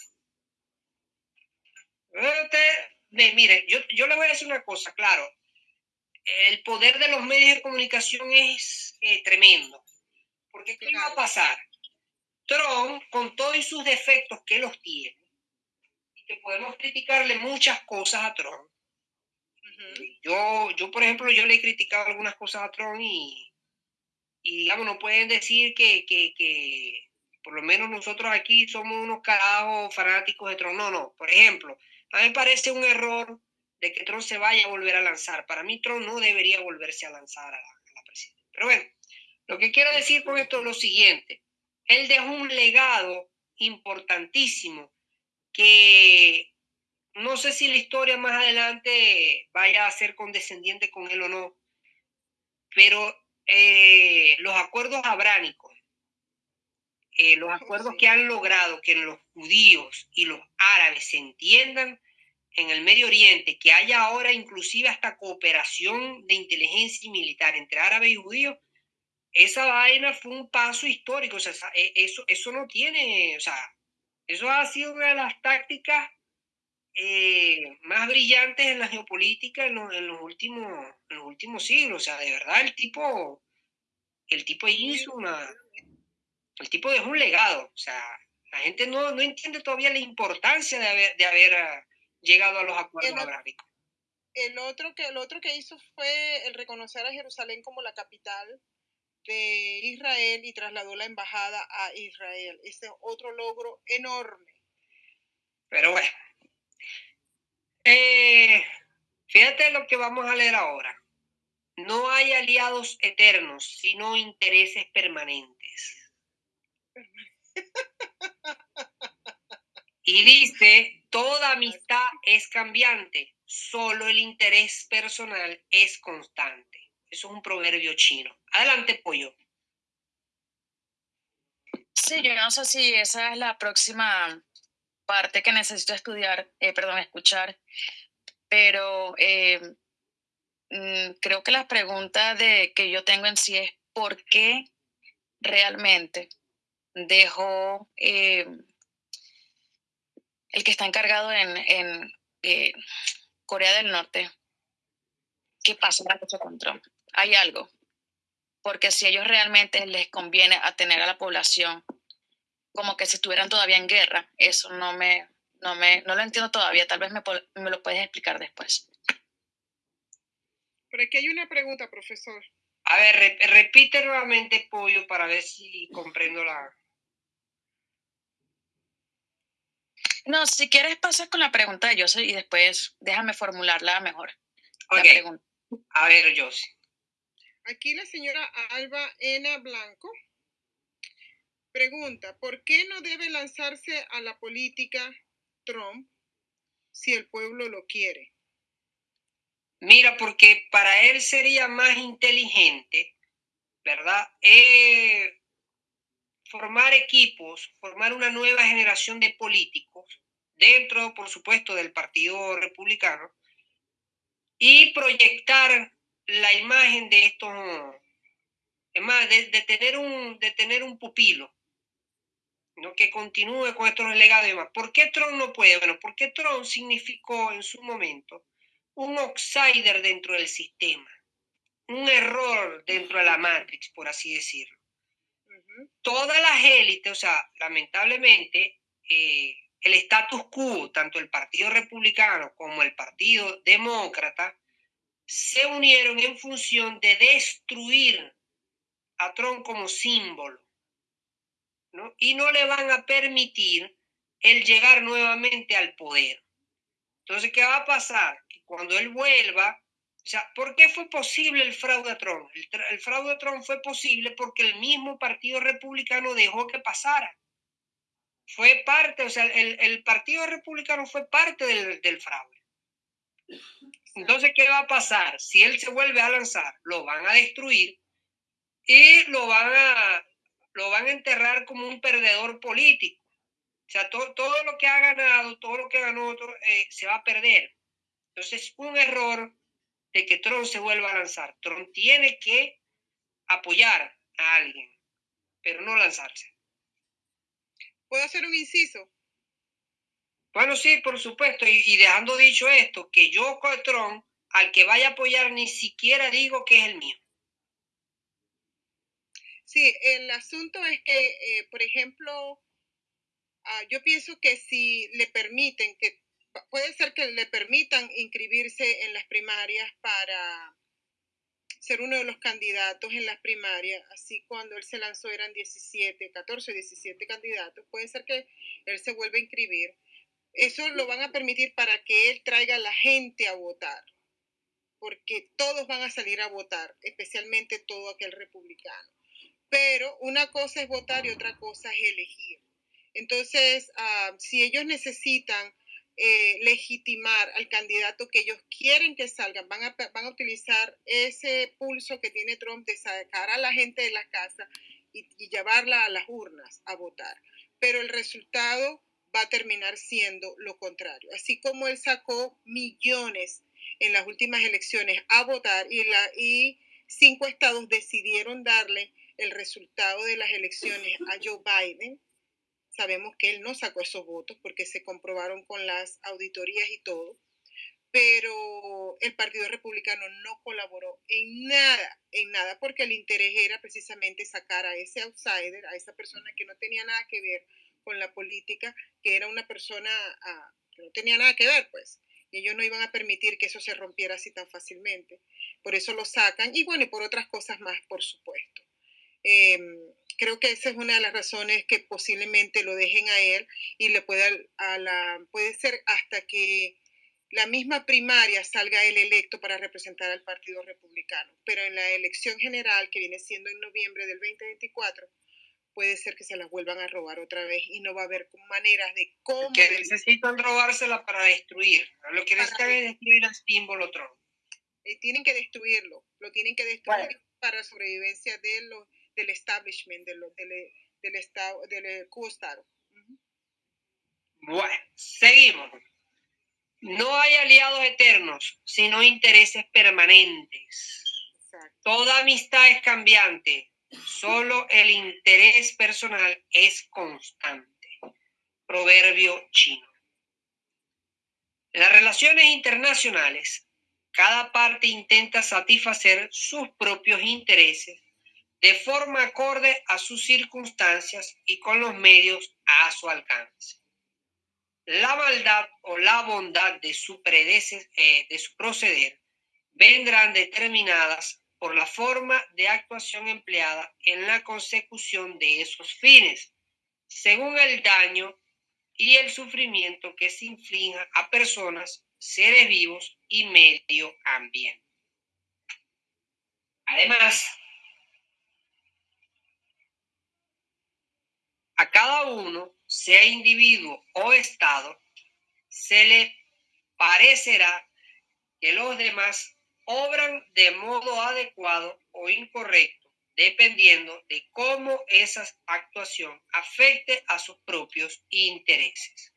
S3: mire, yo, yo le voy a decir una cosa, claro, el poder de los medios de comunicación es eh, tremendo. Porque ¿qué va a pasar? Trump, con todos sus defectos que los tiene, que podemos criticarle muchas cosas a Trump. yo, yo, por ejemplo, yo le he criticado algunas cosas a Trump y, y digamos, no pueden decir que, que, que, por lo menos nosotros aquí somos unos carajos fanáticos de Trump. No, no. Por ejemplo, a mí me parece un error de que Trump se vaya a volver a lanzar. Para mí, Trump no debería volverse a lanzar a la, a la presidencia. Pero bueno, lo que quiero decir con esto es lo siguiente. Él dejó un legado importantísimo que no sé si la historia más adelante vaya a ser condescendiente con él o no, pero eh, los acuerdos abránicos, eh, los acuerdos que han logrado que los judíos y los árabes se entiendan en el Medio Oriente, que haya ahora inclusive hasta cooperación de inteligencia y militar entre árabes y judíos, esa vaina fue un paso histórico, o sea, e, eso, eso no tiene, o sea, eso ha sido una de las tácticas eh, más brillantes en la geopolítica en los, últimos, en los últimos siglos. O sea, de verdad el tipo, el tipo hizo una, el tipo dejó un legado. O sea, la gente no, no entiende todavía la importancia de haber, de haber ah, llegado a los acuerdos abrámicos.
S5: El otro, que, el otro que hizo fue el reconocer a Jerusalén como la capital de Israel y trasladó la embajada a Israel. Ese es otro logro enorme.
S3: Pero bueno, eh, fíjate lo que vamos a leer ahora. No hay aliados eternos, sino intereses permanentes. Y dice, toda amistad es cambiante, solo el interés personal es constante. Eso es un proverbio chino. Adelante, pollo.
S4: Sí, yo no sé si esa es la próxima parte que necesito estudiar, eh, perdón, escuchar, pero eh, mm, creo que la pregunta de, que yo tengo en sí es ¿por qué realmente dejó eh, el que está encargado en, Corea del Norte? ¿Qué pasa con Trump? Hay algo. Porque si ellos realmente les conviene a tener a la población como que si estuvieran todavía en guerra, eso no me, no me, no lo entiendo todavía. Tal vez me, me lo puedes explicar después.
S5: Pero aquí hay una pregunta, profesor.
S3: A ver, repite nuevamente, Pollo, para ver si comprendo la...
S4: No, si quieres pasar con la pregunta de José y después déjame formularla mejor.
S3: Ok. A ver, José.
S5: Aquí la señora Alba Ena Blanco pregunta, ¿por qué no debe lanzarse a la política Trump si el pueblo lo quiere?
S3: Mira, porque para él sería más inteligente, ¿verdad? Eh, formar equipos, formar una nueva generación de políticos dentro, por supuesto, del Partido Republicano y proyectar la imagen de estos, es más, de, tener, un, de tener un pupilo, ¿no? que continúe con estos legados y demás. ¿Por qué Trump no puede? Bueno, porque Trump significó en su momento un outsider dentro del sistema, un error dentro de la Matrix, por así decirlo. Todas las élites, o sea, lamentablemente, eh, el status quo, tanto el Partido Republicano como el Partido Demócrata, se unieron en función de destruir a Trump como símbolo, ¿no? Y no le van a permitir el llegar nuevamente al poder. Entonces, ¿qué va a pasar? Que cuando él vuelva, o sea, ¿por qué fue posible el fraude a Trump? El, fraude a Trump fue posible porque el mismo Partido Republicano dejó que pasara. Fue parte, o sea, el, Partido Republicano fue parte del, del fraude. Entonces, ¿qué va a pasar? Si él se vuelve a lanzar, lo van a destruir y lo van a, lo van a enterrar como un perdedor político. O sea, todo lo que ha ganado, todo lo que ganó otro, eh, se va a perder. Entonces, un error de que Trump se vuelva a lanzar. Trump tiene que apoyar a alguien, pero no lanzarse.
S5: ¿Puedo hacer un inciso?
S3: Bueno, sí, por supuesto. Y, dejando dicho esto, que yo con Trump, al que vaya a apoyar, ni siquiera digo que es el mío.
S5: Sí, el asunto es que, eh, por ejemplo, ah, yo pienso que si le permiten, que puede ser que le permitan inscribirse en las primarias para ser uno de los candidatos en las primarias, así cuando él se lanzó eran 17, 14, 17 candidatos, puede ser que él se vuelva a inscribir eso lo van a permitir para que él traiga a la gente a votar, porque todos van a salir a votar, especialmente todo aquel republicano. Pero una cosa es votar y otra cosa es elegir. Entonces, ah, si ellos necesitan eh, legitimar al candidato que ellos quieren que salgan, van a, van a utilizar ese pulso que tiene Trump de sacar a la gente de la casa y, y llevarla a las urnas a votar. Pero el resultado va a terminar siendo lo contrario. Así como él sacó millones en las últimas elecciones a votar y, la, y cinco estados decidieron darle el resultado de las elecciones a Joe Biden, sabemos que él no sacó esos votos porque se comprobaron con las auditorías y todo, pero el Partido Republicano no colaboró en nada, en nada, porque el interés era precisamente sacar a ese outsider, a esa persona que no tenía nada que ver con la política, que era una persona ah, que no tenía nada que ver, pues. Y ellos no iban a permitir que eso se rompiera así tan fácilmente. Por eso lo sacan. Y bueno, y por otras cosas más, por supuesto. Em, creo que esa es una de las razones que posiblemente lo dejen a él y le pueda a la, puede ser hasta que la misma primaria salga él electo para representar al Partido Republicano. Pero en la elección general, que viene siendo en noviembre del 2024, puede ser que se las vuelvan a robar otra vez y no va a haber maneras de cómo...
S3: Que necesitan robársela para destruir. Lo que necesitan es destruir al símbolo Trump.
S5: Eh, tienen que destruirlo, lo tienen que destruir para sobrevivencia de lo, del establishment, de lo, del, del, estado, del Q-Estado.
S3: Bueno, seguimos. No hay aliados eternos, sino intereses permanentes. Toda amistad es cambiante, Solo el interés personal es constante. Proverbio chino. En las relaciones internacionales, cada parte intenta satisfacer sus propios intereses de forma acorde a sus circunstancias y con los medios a su alcance. La maldad o la bondad de su, eh, de su proceder vendrán determinadas por la forma de actuación empleada en la consecución de esos fines, según el daño y el sufrimiento que se inflija a personas, seres vivos y medio ambiente. Además, a cada uno, sea individuo o Estado, se le parecerá que los demás obran de modo adecuado o incorrecto, dependiendo de cómo esa actuación afecte a sus propios intereses.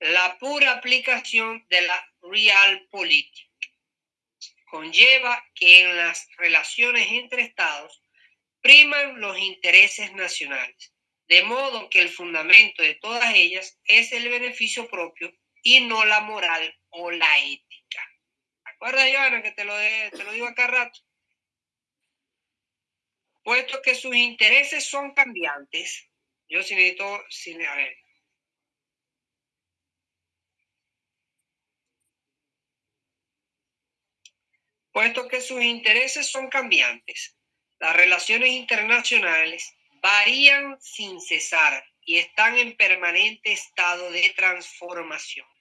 S3: La pura aplicación de la realpolitik conlleva que en las relaciones entre estados priman los intereses nacionales, de modo que el fundamento de todas ellas es el beneficio propio y no la moral o la ética. ¿Acuerdas, Joana, que te lo, te lo digo acá rato? Puesto que sus intereses son cambiantes, yo sí necesito, a ver, puesto que sus intereses son cambiantes, las relaciones internacionales varían sin cesar y están en permanente estado de transformación.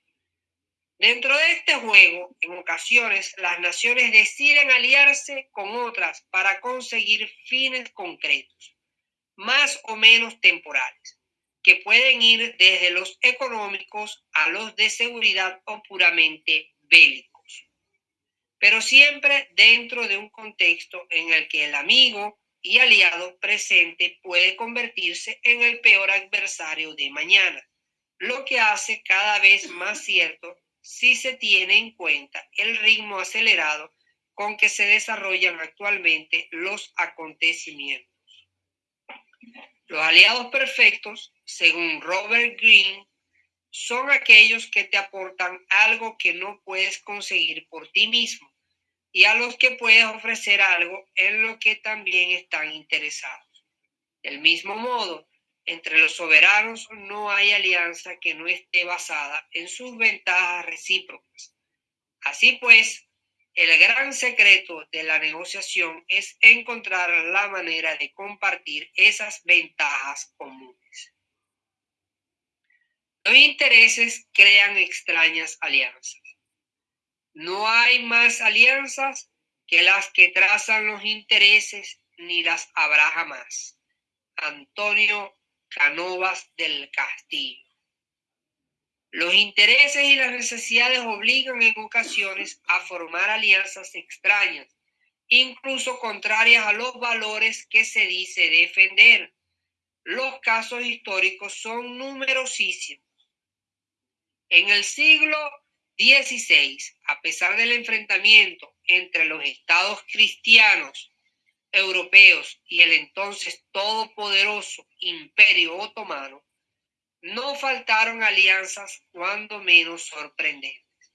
S3: Dentro de este juego, en ocasiones, las naciones deciden aliarse con otras para conseguir fines concretos, más o menos temporales, que pueden ir desde los económicos a los de seguridad o puramente bélicos, pero siempre dentro de un contexto en el que el amigo y aliado presente puede convertirse en el peor adversario de mañana, lo que hace cada vez más cierto si se tiene en cuenta el ritmo acelerado con que se desarrollan actualmente los acontecimientos. Los aliados perfectos, según Robert Greene, son aquellos que te aportan algo que no puedes conseguir por ti mismo y a los que puedes ofrecer algo en lo que también están interesados. Del mismo modo, entre los soberanos no hay alianza que no esté basada en sus ventajas recíprocas. Así pues, el gran secreto de la negociación es encontrar la manera de compartir esas ventajas comunes. Los intereses crean extrañas alianzas. No hay más alianzas que las que trazan los intereses, ni las habrá jamás. Antonio Canovas del Castillo. Los intereses y las necesidades obligan en ocasiones a formar alianzas extrañas, incluso contrarias a los valores que se dice defender. Los casos históricos son numerosísimos. En el siglo XVI, a pesar del enfrentamiento entre los estados cristianos europeos y el entonces todopoderoso Imperio Otomano, no faltaron alianzas cuando menos sorprendentes,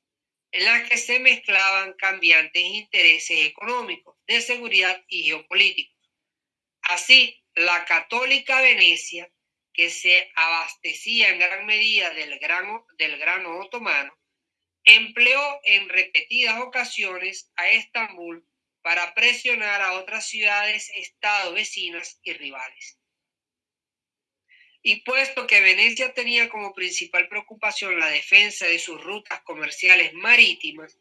S3: en las que se mezclaban cambiantes intereses económicos, de seguridad y geopolíticos. Así, la católica Venecia, que se abastecía en gran medida del grano, otomano, empleó en repetidas ocasiones a Estambul para presionar a otras ciudades, estados vecinas y rivales. Y puesto que Venecia tenía como principal preocupación la defensa de sus rutas comerciales marítimas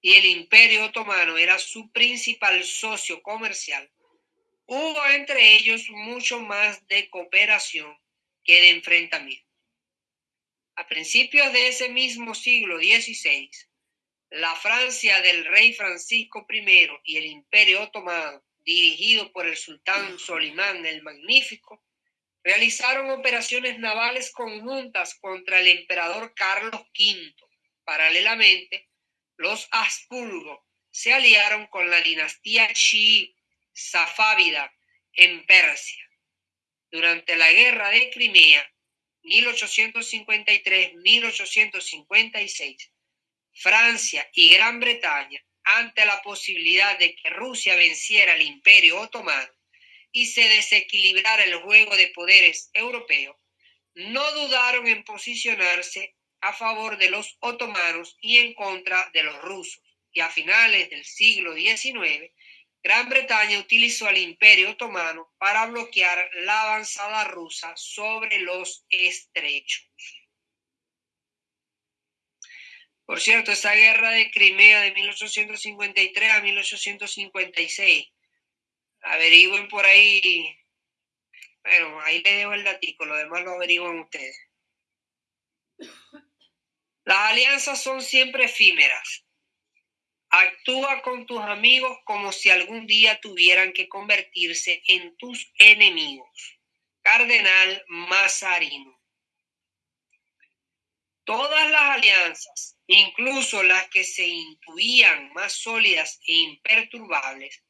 S3: y el imperio otomano era su principal socio comercial, hubo entre ellos mucho más de cooperación que de enfrentamiento. A principios de ese mismo siglo XVI, la Francia del rey Francisco I y el Imperio Otomano, dirigido por el sultán Solimán el Magnífico, realizaron operaciones navales conjuntas contra el emperador Carlos V. Paralelamente, los Habsburgo se aliaron con la dinastía chií safávida en Persia. Durante la guerra de Crimea, 1853-1856, Francia y Gran Bretaña, ante la posibilidad de que Rusia venciera al imperio otomano y se desequilibrara el juego de poderes europeo, no dudaron en posicionarse a favor de los otomanos y en contra de los rusos. Y a finales del siglo XIX, Gran Bretaña utilizó al imperio otomano para bloquear la avanzada rusa sobre los estrechos. Por cierto, esa guerra de Crimea de 1853 a 1856, averigüen por ahí, bueno, ahí les dejo el datico, lo demás lo averiguan ustedes. Las alianzas son siempre efímeras. Actúa con tus amigos como si algún día tuvieran que convertirse en tus enemigos. Cardenal Mazarino. Todas las alianzas, incluso las que se intuían más sólidas e imperturbables,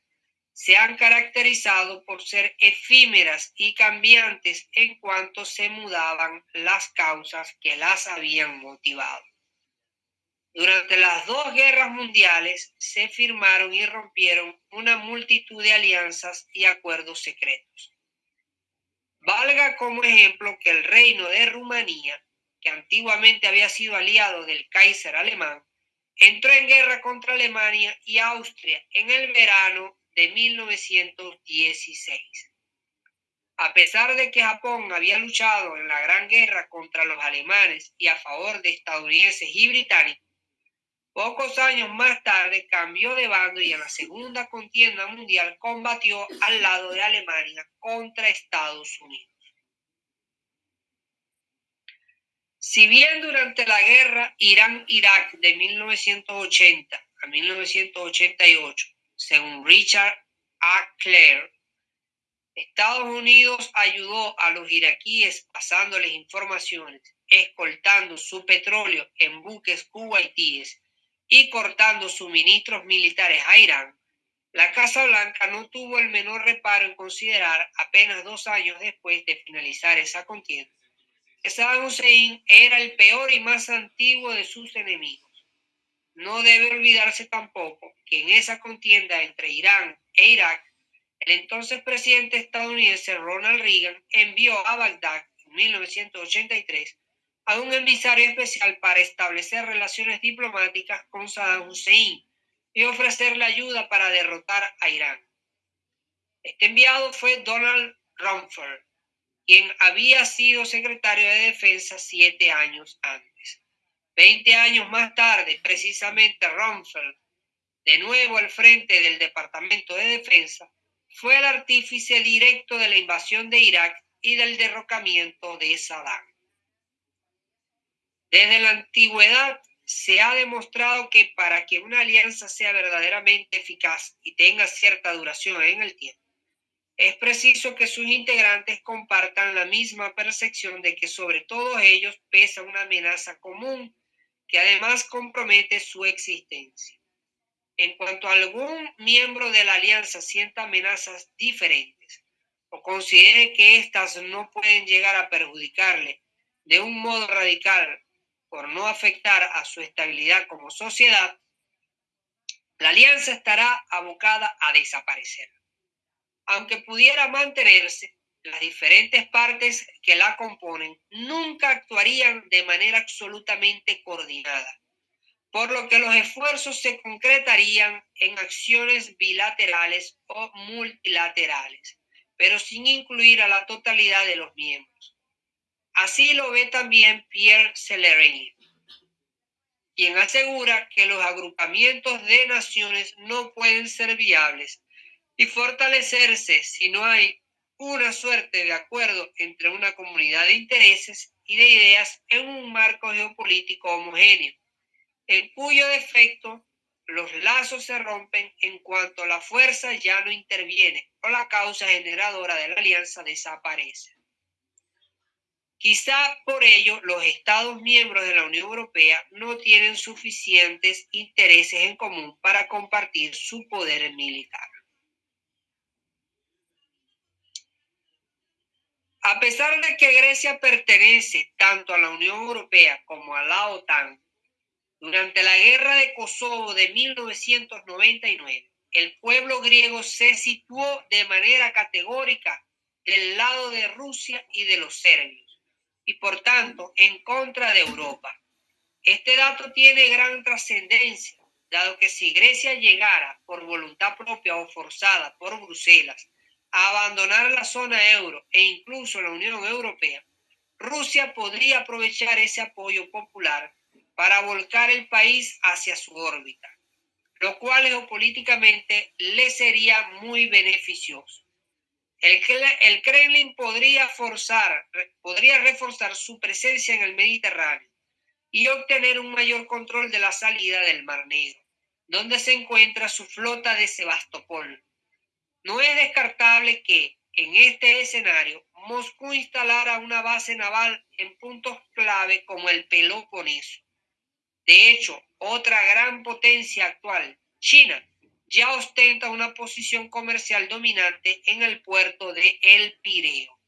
S3: se han caracterizado por ser efímeras y cambiantes en cuanto se mudaban las causas que las habían motivado. Durante las dos guerras mundiales se firmaron y rompieron una multitud de alianzas y acuerdos secretos. Valga como ejemplo que el reino de Rumanía, que antiguamente había sido aliado del Kaiser alemán, entró en guerra contra Alemania y Austria en el verano de 1916. A pesar de que Japón había luchado en la Gran Guerra contra los alemanes y a favor de estadounidenses y británicos, pocos años más tarde cambió de bando y en la Segunda Contienda Mundial combatió al lado de Alemania contra Estados Unidos. Si bien durante la guerra Irán-Irak de 1980 a 1988 según Richard A. Clare, Estados Unidos ayudó a los iraquíes pasándoles informaciones, escoltando su petróleo en buques kuwaitíes y cortando suministros militares a Irán, la Casa Blanca no tuvo el menor reparo en considerar apenas dos años después de finalizar esa contienda Saddam Hussein era el peor y más antiguo de sus enemigos no debe olvidarse tampoco que en esa contienda entre Irán e Irak, el entonces presidente estadounidense Ronald Reagan envió a Bagdad en 1983 a un emisario especial para establecer relaciones diplomáticas con Saddam Hussein y ofrecerle ayuda para derrotar a Irán. Este enviado fue Donald Rumsfeld, quien había sido secretario de Defensa siete años antes. Veinte años más tarde, precisamente Rumsfeld, de nuevo al frente del Departamento de Defensa, fue el artífice directo de la invasión de Irak y del derrocamiento de Saddam. Desde la antigüedad se ha demostrado que para que una alianza sea verdaderamente eficaz y tenga cierta duración en el tiempo, es preciso que sus integrantes compartan la misma percepción de que sobre todos ellos pesa una amenaza común que además compromete su existencia. En cuanto algún miembro de la alianza sienta amenazas diferentes o considere que éstas no pueden llegar a perjudicarle de un modo radical por no afectar a su estabilidad como sociedad, la alianza estará abocada a desaparecer. Aunque pudiera mantenerse, las diferentes partes que la componen nunca actuarían de manera absolutamente coordinada, por lo que los esfuerzos se concretarían en acciones bilaterales o multilaterales, pero sin incluir a la totalidad de los miembros. Así lo ve también Pierre Celerini, quien asegura que los agrupamientos de naciones no pueden ser viables y fortalecerse si no hay una suerte de acuerdo entre una comunidad de intereses y de ideas en un marco geopolítico homogéneo, en cuyo defecto los lazos se rompen en cuanto la fuerza ya no interviene o la causa generadora de la alianza desaparece. Quizá por ello los Estados miembros de la Unión Europea no tienen suficientes intereses en común para compartir su poder militar. A pesar de que Grecia pertenece tanto a la Unión Europea como a la OTAN, durante la guerra de Kosovo de 1999, el pueblo griego se situó de manera categórica del lado de Rusia y de los serbios, y por tanto en contra de Europa. Este dato tiene gran trascendencia, dado que si Grecia llegara por voluntad propia o forzada por Bruselas abandonar la zona euro e incluso la Unión Europea, Rusia podría aprovechar ese apoyo popular para volcar el país hacia su órbita, lo cual geopolíticamente le sería muy beneficioso. El, el Kremlin podría, forzar, podría reforzar su presencia en el Mediterráneo y obtener un mayor control de la salida del Mar Negro, donde se encuentra su flota de Sebastopol. No es descartable que, en este escenario, Moscú instalara una base naval en puntos clave como el Peloponeso. De hecho, otra gran potencia actual, China, ya ostenta una posición comercial dominante en el puerto de El Pireo.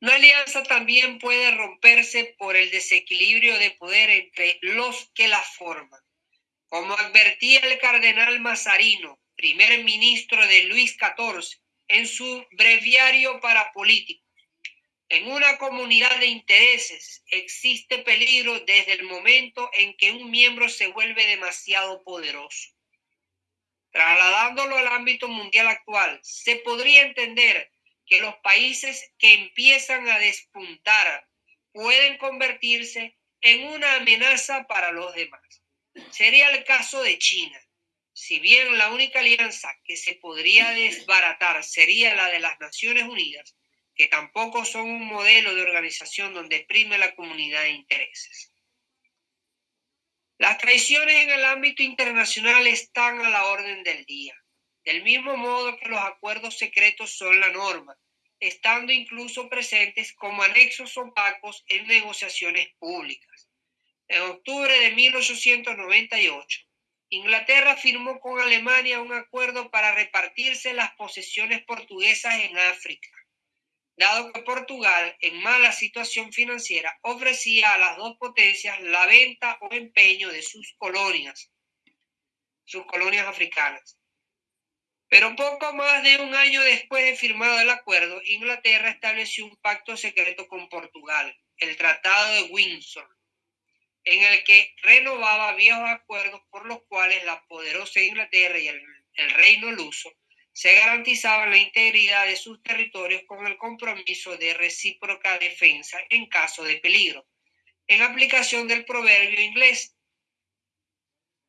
S3: La alianza también puede romperse por el desequilibrio de poder entre los que la forman. Como advertía el cardenal Mazarino, primer ministro de Luis XIV, en su breviario para políticos, en una comunidad de intereses existe peligro desde el momento en que un miembro se vuelve demasiado poderoso. Trasladándolo al ámbito mundial actual, se podría entender que los países que empiezan a despuntar pueden convertirse en una amenaza para los demás. Sería el caso de China. Si bien la única alianza que se podría desbaratar sería la de las Naciones Unidas, que tampoco son un modelo de organización donde prime la comunidad de intereses. Las traiciones en el ámbito internacional están a la orden del día. Del mismo modo que los acuerdos secretos son la norma, estando incluso presentes como anexos opacos en negociaciones públicas. En octubre de 1898, Inglaterra firmó con Alemania un acuerdo para repartirse las posesiones portuguesas en África, dado que Portugal, en mala situación financiera, ofrecía a las dos potencias la venta o empeño de sus colonias, sus colonias africanas. Pero poco más de un año después de firmado el acuerdo, Inglaterra estableció un pacto secreto con Portugal, el Tratado de Windsor, en el que renovaba viejos acuerdos por los cuales la poderosa Inglaterra y el, el reino luso se garantizaban la integridad de sus territorios con el compromiso de recíproca defensa en caso de peligro, en aplicación del proverbio inglés.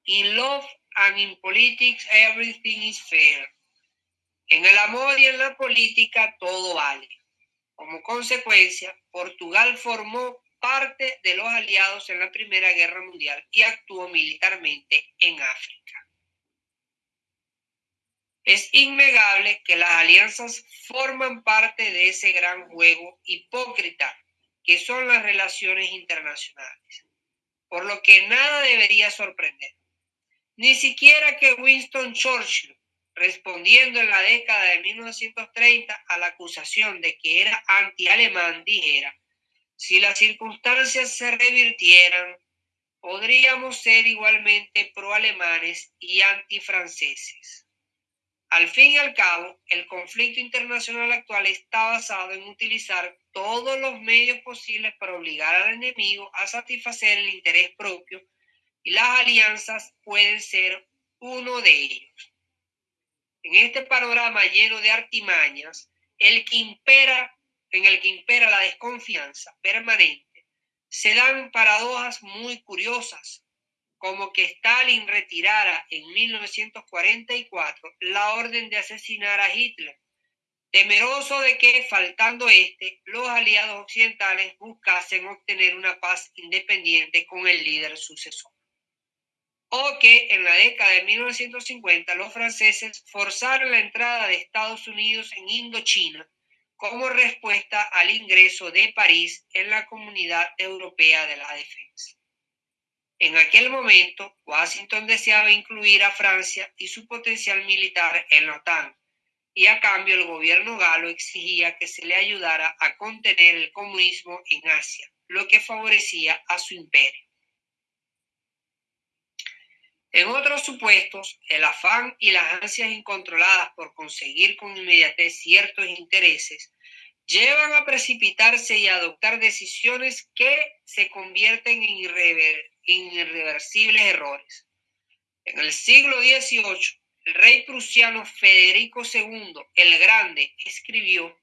S3: In love and in politics everything is fair. En el amor y en la política todo vale. Como consecuencia, Portugal formó parte de los aliados en la Primera Guerra Mundial y actuó militarmente en África. Es innegable que las alianzas forman parte de ese gran juego hipócrita que son las relaciones internacionales, por lo que nada debería sorprender. Ni siquiera que Winston Churchill, respondiendo en la década de 1930 a la acusación de que era anti-alemán, dijera, si las circunstancias se revirtieran, podríamos ser igualmente pro-alemanes y anti-franceses. Al fin y al cabo, el conflicto internacional actual está basado en utilizar todos los medios posibles para obligar al enemigo a satisfacer el interés propio y las alianzas pueden ser uno de ellos. En este panorama lleno de artimañas, el que impera, en el que impera la desconfianza permanente, se dan paradojas muy curiosas, como que Stalin retirara en 1944 la orden de asesinar a Hitler, temeroso de que, faltando este, los aliados occidentales buscasen obtener una paz independiente con el líder sucesor. O que en la década de 1950 los franceses forzaron la entrada de Estados Unidos en Indochina como respuesta al ingreso de París en la Comunidad Europea de la Defensa. En aquel momento, Washington deseaba incluir a Francia y su potencial militar en la OTAN, y a cambio el gobierno galo exigía que se le ayudara a contener el comunismo en Asia, lo que favorecía a su imperio. En otros supuestos, el afán y las ansias incontroladas por conseguir con inmediatez ciertos intereses llevan a precipitarse y a adoptar decisiones que se convierten en, irreversibles errores. En el siglo XVIII, el rey prusiano Federico II el Grande escribió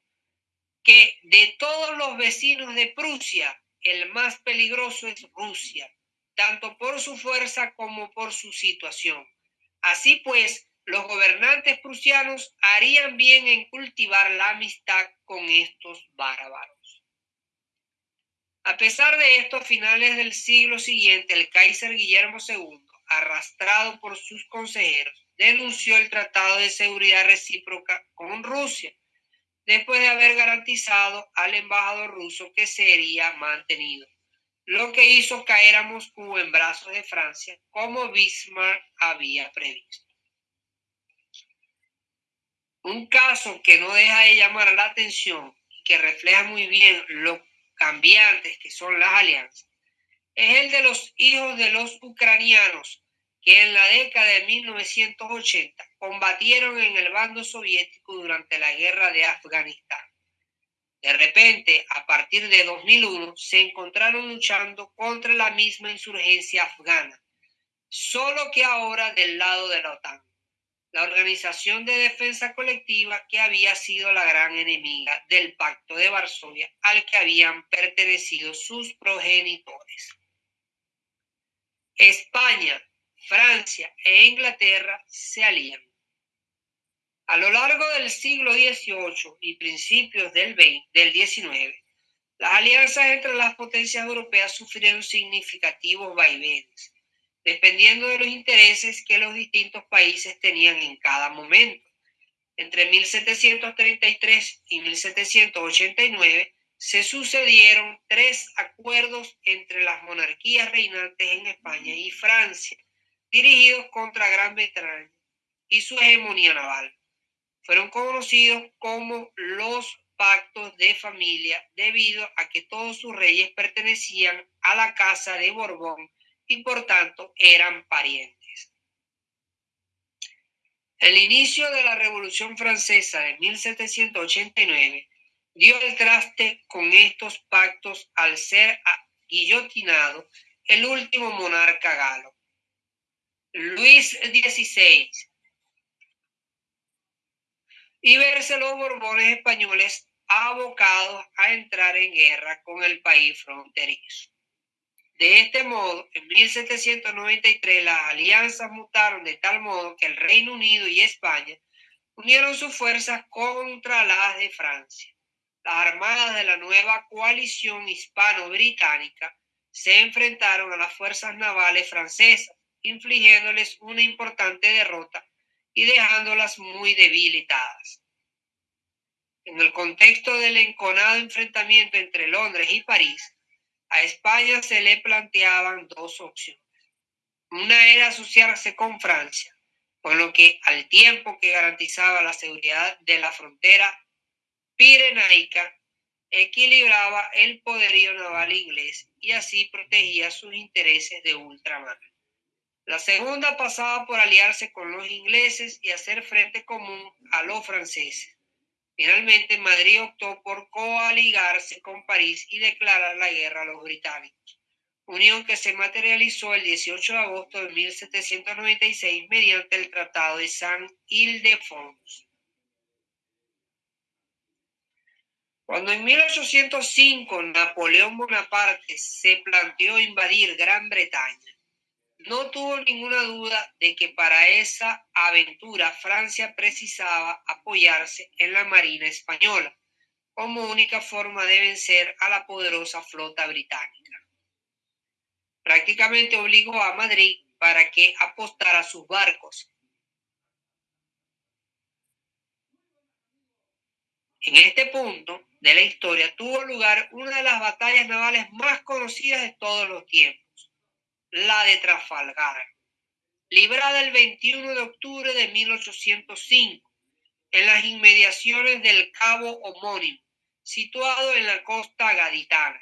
S3: que de todos los vecinos de Prusia, el más peligroso es Rusia tanto por su fuerza como por su situación. Así pues, los gobernantes prusianos harían bien en cultivar la amistad con estos bárbaros. A pesar de esto, a finales del siglo siguiente, el Kaiser Guillermo II, arrastrado por sus consejeros, denunció el Tratado de Seguridad Recíproca con Rusia, después de haber garantizado al embajador ruso que sería mantenido, lo que hizo caer a Moscú en brazos de Francia, como Bismarck había previsto. Un caso que no deja de llamar la atención y que refleja muy bien lo cambiantes que son las alianzas, es el de los hijos de los ucranianos que en la década de 1980 combatieron en el bando soviético durante la guerra de Afganistán. De repente, a partir de 2001, se encontraron luchando contra la misma insurgencia afgana, solo que ahora del lado de la OTAN la Organización de Defensa Colectiva que había sido la gran enemiga del Pacto de Varsovia al que habían pertenecido sus progenitores. España, Francia e Inglaterra se alían. A lo largo del siglo XVIII y principios del, del XIX, las alianzas entre las potencias europeas sufrieron significativos vaivenes dependiendo de los intereses que los distintos países tenían en cada momento. Entre 1733 y 1789 se sucedieron tres acuerdos entre las monarquías reinantes en España y Francia, dirigidos contra Gran Bretaña y su hegemonía naval. Fueron conocidos como los pactos de familia debido a que todos sus reyes pertenecían a la casa de Borbón y por tanto eran parientes. El inicio de la Revolución Francesa de 1789 dio el traste con estos pactos al ser guillotinado el último monarca galo, Luis XVI, y verse los Borbones españoles abocados a entrar en guerra con el país fronterizo. De este modo, en 1793 las alianzas mutaron de tal modo que el Reino Unido y España unieron sus fuerzas contra las de Francia. Las armadas de la nueva coalición hispano-británica se enfrentaron a las fuerzas navales francesas, infligiéndoles una importante derrota y dejándolas muy debilitadas. En el contexto del enconado enfrentamiento entre Londres y París, a España se le planteaban dos opciones. Una era asociarse con Francia, con lo que al tiempo que garantizaba la seguridad de la frontera pirenaica, equilibraba el poderío naval inglés y así protegía sus intereses de ultramar. La segunda pasaba por aliarse con los ingleses y hacer frente común a los franceses. Finalmente, Madrid optó por coaligarse con París y declarar la guerra a los británicos, unión que se materializó el 18 de agosto de 1796 mediante el Tratado de Saint-Ildefonse. Cuando en 1805 Napoleón Bonaparte se planteó invadir Gran Bretaña, no tuvo ninguna duda de que para esa aventura Francia precisaba apoyarse en la Marina española como única forma de vencer a la poderosa flota británica. Prácticamente obligó a Madrid para que apostara sus barcos. En este punto de la historia tuvo lugar una de las batallas navales más conocidas de todos los tiempos la de Trafalgar, librada el 21 de octubre de 1805 en las inmediaciones del cabo homónimo, situado en la costa gaditana.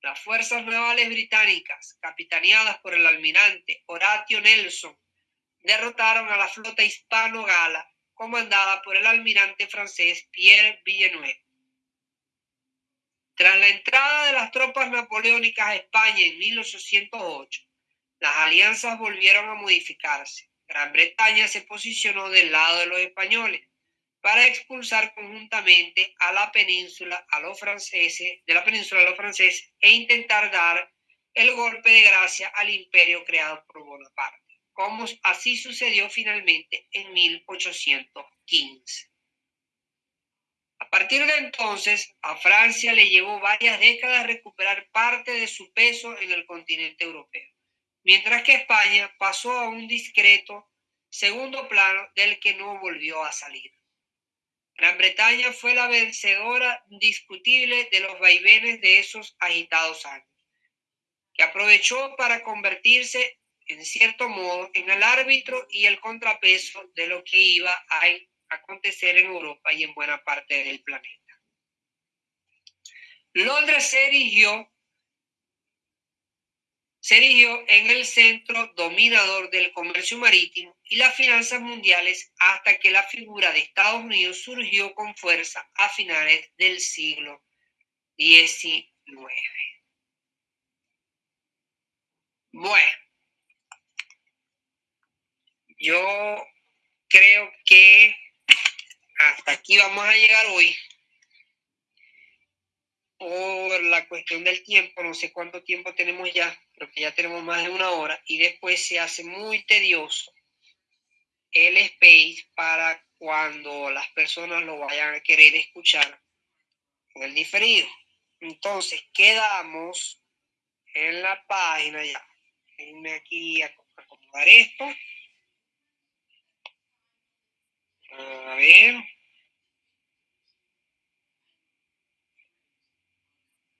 S3: Las fuerzas navales británicas, capitaneadas por el almirante Horatio Nelson, derrotaron a la flota hispano-gala comandada por el almirante francés Pierre Villeneuve. Tras la entrada de las tropas napoleónicas a España en 1808, las alianzas volvieron a modificarse. Gran Bretaña se posicionó del lado de los españoles para expulsar conjuntamente a la península a los franceses, de la península a los franceses e intentar dar el golpe de gracia al imperio creado por Bonaparte, como así sucedió finalmente en 1815 partir de entonces, a Francia le llevó varias décadas recuperar parte de su peso en el continente europeo, mientras que España pasó a un discreto segundo plano del que no volvió a salir. Gran Bretaña fue la vencedora indiscutible de los vaivenes de esos agitados años, que aprovechó para convertirse, en cierto modo, en el árbitro y el contrapeso de lo que iba a acontecer en Europa y en buena parte del planeta. Londres se erigió, se erigió en el centro dominador del comercio marítimo y las finanzas mundiales hasta que la figura de Estados Unidos surgió con fuerza a finales del siglo XIX. Bueno, yo creo que hasta aquí vamos a llegar hoy. Por la cuestión del tiempo, no sé cuánto tiempo tenemos ya, pero que ya tenemos más de una hora y después se hace muy tedioso el space para cuando las personas lo vayan a querer escuchar en el diferido. Entonces, quedamos en la página ya. Déjenme aquí a acomodar esto. A ver.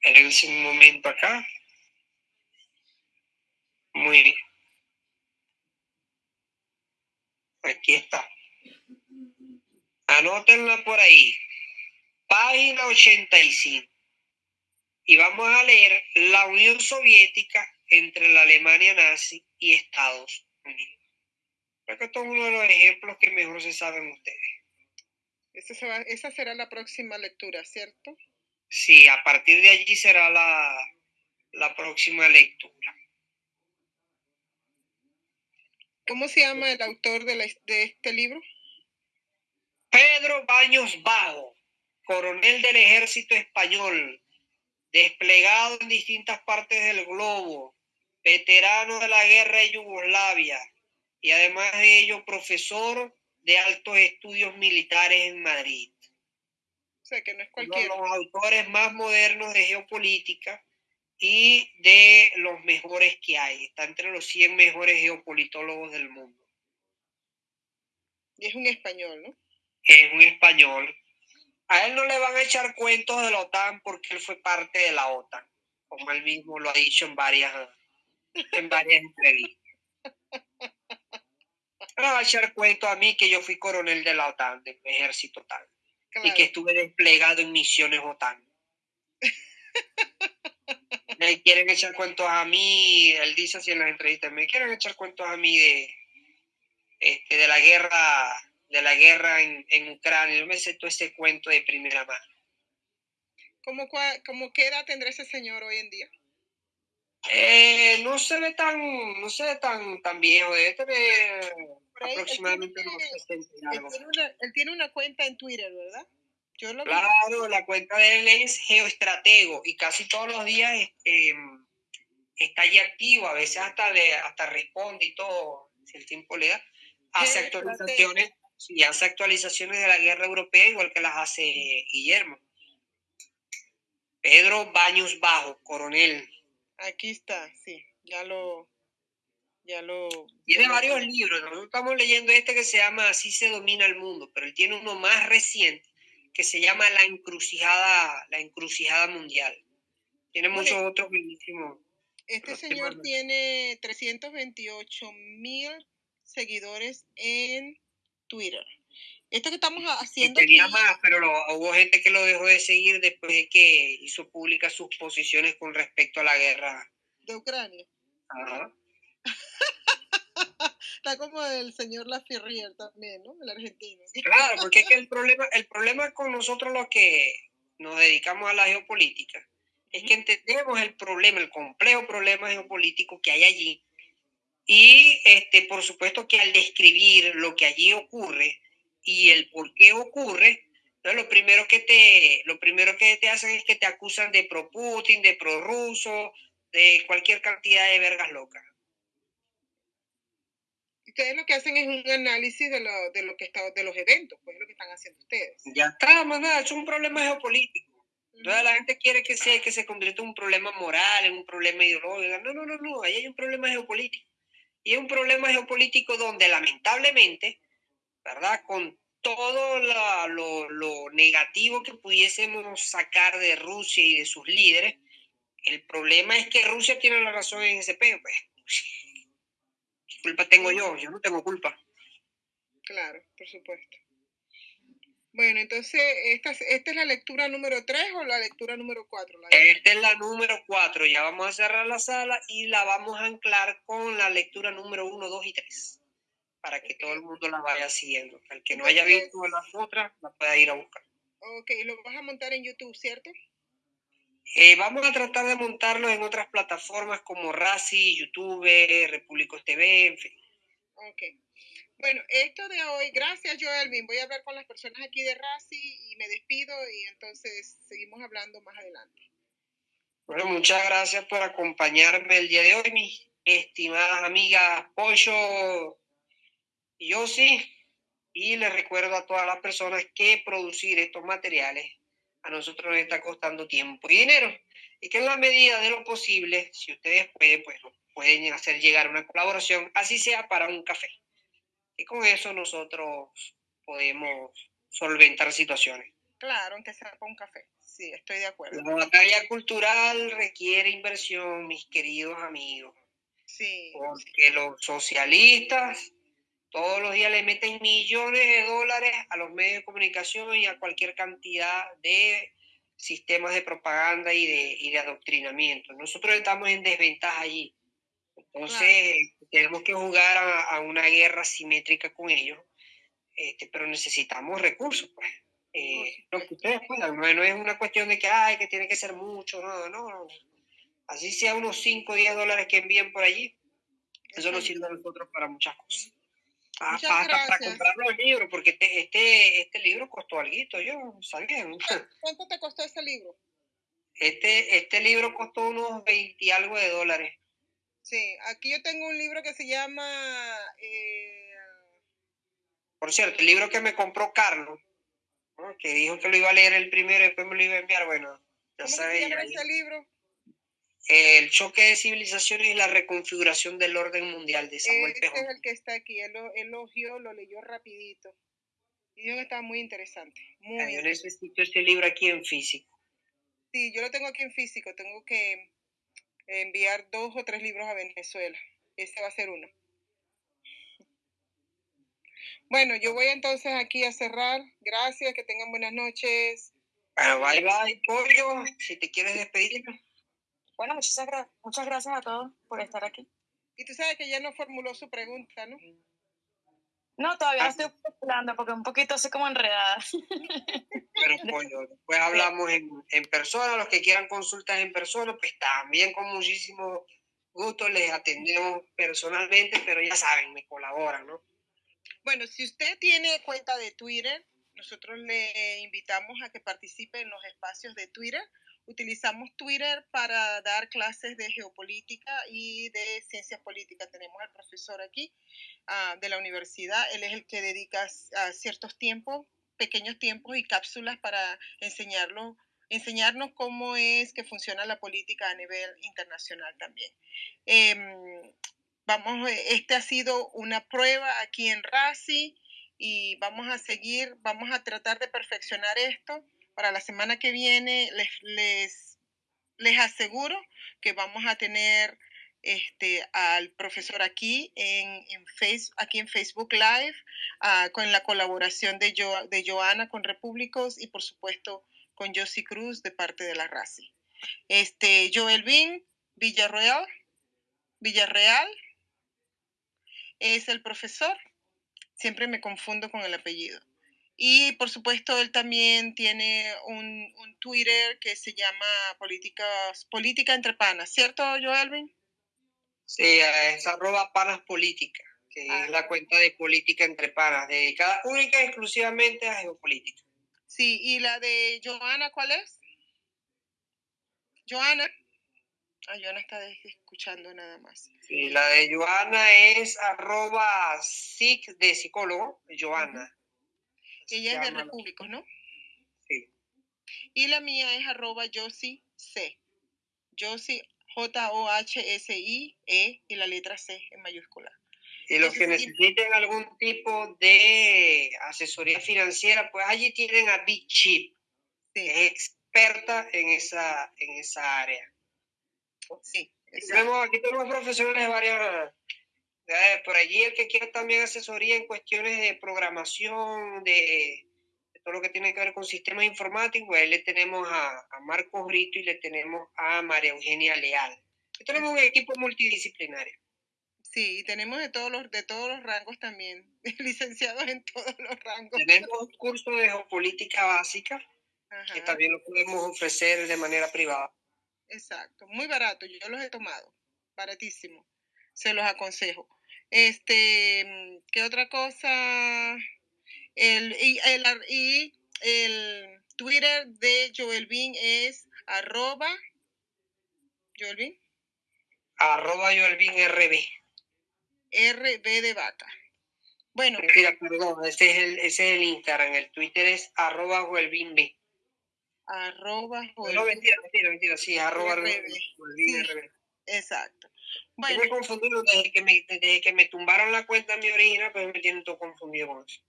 S3: Espérense un momento acá. Muy bien. Aquí está. Anótenla por ahí. Página 85. Y vamos a leer la Unión Soviética entre la Alemania nazi y Estados Unidos. Creo que esto es uno de los ejemplos que mejor se saben ustedes.
S5: esa será la próxima lectura, ¿cierto?
S3: Sí, a partir de allí será la, la próxima lectura.
S5: ¿Cómo se llama el autor de, de este libro?
S3: Pedro Baños Bajo, coronel del ejército español, desplegado en distintas partes del globo, veterano de la guerra de Yugoslavia y además de ello profesor de altos estudios militares en Madrid.
S5: O sea, que no es
S3: Uno de los autores más modernos de geopolítica y de los mejores que hay. Está entre los 100 mejores geopolitólogos del mundo.
S5: Y es un español, ¿no?
S3: Es un español. A él no le van a echar cuentos de la OTAN porque él fue parte de la OTAN, como él mismo lo ha dicho en varias, en varias entrevistas. No va a echar cuento a mí que yo fui coronel de la OTAN, del ejército Y que estuve desplegado en misiones OTAN. me quieren echar cuentos a mí, él dice así en las entrevistas, me quieren echar cuentos a mí de, este, de la guerra, de la guerra en, en Ucrania. Yo me sé todo ese cuento de primera mano.
S5: ¿Cómo, ¿Cómo qué edad tendrá ese señor hoy en día?
S3: Eh, no se ve tan, no se ve tan, tan viejo, debe tener aproximadamente
S5: él tiene, él, tiene una, cuenta en Twitter, ¿verdad?
S3: claro, la cuenta de él es geoestratego y casi todos los días este, está allí activo, a veces hasta, le, hasta responde y todo, si el tiempo le da. Hace actualizaciones, sí, hace actualizaciones de la guerra europea igual que las hace Guillermo. Pedro Baños Bajo, coronel.
S5: Aquí está, sí, ya lo, ya lo...
S3: Tiene varios libros, nosotros estamos leyendo este que se llama Así se domina el mundo, pero él tiene uno más reciente que se llama La encrucijada, la encrucijada mundial. Tiene muchos otros bellísimos.
S5: Este señor tiene 328 mil seguidores en Twitter. Esto que estamos haciendo.
S3: tenía más, pero hubo gente que lo dejó de seguir después de que hizo públicas sus posiciones con respecto a la guerra
S5: de Ucrania. Ajá. Está como el señor Laferrier también, ¿no? El argentino.
S3: Claro, porque es que el problema, el problema con nosotros los que nos dedicamos a la geopolítica es que entendemos el problema, el complejo problema geopolítico que hay allí. Y este, por supuesto que al describir lo que allí ocurre y el por qué ocurre, lo primero que te, lo primero que te hacen es que te acusan de pro Putin, de pro ruso, de cualquier cantidad de vergas locas.
S5: Ustedes lo que hacen es un análisis de lo, de lo que está, de los eventos, pues es lo que están haciendo ustedes.
S3: Ya está, más nada, es un problema geopolítico. Toda la gente quiere que, sea, que se convierta en un problema moral, en un problema ideológico. No, no, no, no, ahí hay un problema geopolítico. Y es un problema geopolítico donde lamentablemente, ¿verdad? Con todo lo, lo, negativo que pudiésemos sacar de Rusia y de sus líderes, el problema es que Rusia tiene la razón en ese peo. Pues. ¿Qué culpa tengo yo? Yo no tengo culpa.
S5: Claro, por supuesto. Bueno, entonces, ¿esta, ¿esta es la lectura número 3 o la lectura número 4?
S3: esta es la número 4. Ya vamos a cerrar la sala y la vamos a anclar con la lectura número 1, 2 y 3. Para que todo el mundo la vaya siguiendo. El que no haya visto las otras, la pueda ir a buscar.
S5: Ok, lo vas a montar en YouTube, ¿cierto?
S3: Eh, vamos a tratar de montarlo en otras plataformas como Rasi, YouTube, Repúblicos TV, en fin.
S5: Ok. Bueno, esto de hoy, gracias Joelvin. Voy a hablar con las personas aquí de RASI y me despido y entonces seguimos hablando más adelante.
S3: Bueno, muchas gracias por acompañarme el día de hoy, mis estimadas amigas Pollo y yo sí. Y les recuerdo a todas las personas que producir estos materiales a nosotros nos está costando tiempo y dinero. Y que en la medida de lo posible, si ustedes pueden, pues pueden hacer llegar una colaboración, así sea para un café. Y con eso nosotros podemos solventar situaciones.
S5: Claro, aunque sea para un café. Sí, estoy de acuerdo.
S3: La batalla cultural requiere inversión, mis queridos amigos.
S5: Sí.
S3: Porque los socialistas todos los días le meten millones de dólares a los medios de comunicación y a cualquier cantidad de sistemas de propaganda y de, y de adoctrinamiento. Nosotros estamos en desventaja allí. Entonces, tenemos que jugar a, una guerra simétrica con ellos, este, pero necesitamos recursos, pues. Eh, lo que ustedes puedan, no, es una cuestión de que, ay, que tiene que ser mucho, no, no. Así sea unos 5 o 10 dólares que envíen por allí, eso nos sirve a nosotros para muchas cosas. Hasta, hasta para comprar los libros, porque este, este, este libro costó algo, yo sabía.
S5: ¿Cuánto te costó ese libro?
S3: Este, este libro costó unos 20 y algo de dólares.
S5: Sí, aquí yo tengo un libro que se llama... Eh...
S3: Por cierto, el libro que me compró Carlos, que dijo que lo iba a leer el primero y después me lo iba a enviar, bueno,
S5: ya ¿Cómo Se llama ese libro?
S3: El choque de civilizaciones y la reconfiguración del orden mundial de Samuel
S5: Este es el que está aquí, él lo elogió, lo leyó rapidito. Y dijo que estaba muy interesante. Muy
S3: yo necesito ese libro aquí en físico.
S5: Sí, yo lo tengo aquí en físico, tengo que enviar dos o tres libros a Venezuela. Ese va a ser uno. Bueno, yo voy entonces aquí a cerrar. Gracias, que tengan buenas noches.
S3: Bueno, bye bye, pollo. Si te quieres despedir.
S4: Bueno, muchas, muchas gracias a todos por estar aquí.
S5: Y tú sabes que ya no formuló su pregunta, ¿no?
S4: No, todavía estoy hablando porque un poquito así como enredada.
S3: Pero pollo, después hablamos en, en, persona, los que quieran consultas en persona, pues también con muchísimo gusto les atendemos personalmente, pero ya saben, me colaboran, ¿no?
S5: Bueno, si usted tiene cuenta de Twitter, nosotros le invitamos a que participe en los espacios de Twitter Utilizamos Twitter para dar clases de geopolítica y de ciencias políticas. Tenemos al profesor aquí uh, de la universidad. Él es el que dedica uh, ciertos tiempos, pequeños tiempos y cápsulas para enseñarlo, enseñarnos cómo es que funciona la política a nivel internacional también. Eh, vamos, este ha sido una prueba aquí en RACI y vamos a seguir, vamos a tratar de perfeccionar esto para la semana que viene les, les, les aseguro que vamos a tener este, al profesor aquí en, en, face, aquí en Facebook Live, uh, con la colaboración de, jo, de Joana con Repúblicos y por supuesto con Josie Cruz de parte de la RACI. Este, Joel Bin Villarreal, Villarreal es el profesor, siempre me confundo con el apellido. Y por supuesto, él también tiene un, un Twitter que se llama Políticas, Política entre Panas, ¿cierto, Joelvin?
S3: Sí, es arroba panas política, que es la ah. cuenta de política entre panas, dedicada única y exclusivamente a geopolítica.
S5: Sí, ¿y la de Joana cuál es? Joana. Ah, Joana está escuchando nada más.
S3: Y la de Joana es arroba psic de psicólogo, Joana.
S5: Ella es de
S3: llama.
S5: Repúblicos, ¿no?
S3: Sí.
S5: Y la mía es arroba Josie C. Josie, J-O-H-S-I-E y la letra C en mayúscula.
S3: Y los que necesiten algún tipo de asesoría financiera, pues allí tienen a Big Chip, que
S5: Sí,
S3: es experta en esa, en esa área.
S5: sí.
S3: Tenemos, aquí tenemos profesionales de varias. Por allí el que quiera también asesoría en cuestiones de programación, de, de todo lo que tiene que ver con sistemas informáticos, ahí le tenemos a, a Marcos Brito y le tenemos a María Eugenia Leal. Y tenemos un equipo multidisciplinario.
S5: Sí, y tenemos de todos los, de todos los rangos también, licenciados en todos los rangos.
S3: Tenemos un curso de geopolítica básica que también lo podemos ofrecer de manera privada.
S5: exacto, muy barato, yo los he tomado, baratísimo, se los aconsejo. Este, ¿qué otra cosa? El, y, el, y el Twitter de Joel Bean es arroba Joel Bean,
S3: Arroba Joelvin RB.
S5: RB de vaca. Bueno,
S3: perdón, ese es el, ese es el Instagram. El Twitter es arroba Joelvin B.
S5: arroba Joel
S3: No,
S5: Bean,
S3: mentira, mentira, mentira, sí, arroba
S5: RB. Sí.
S3: RB.
S5: exacto.
S3: Yo
S5: Bueno,
S3: me confundí desde que me, desde que me tumbaron la cuenta en mi original, pues me tienen todo confundido con eso.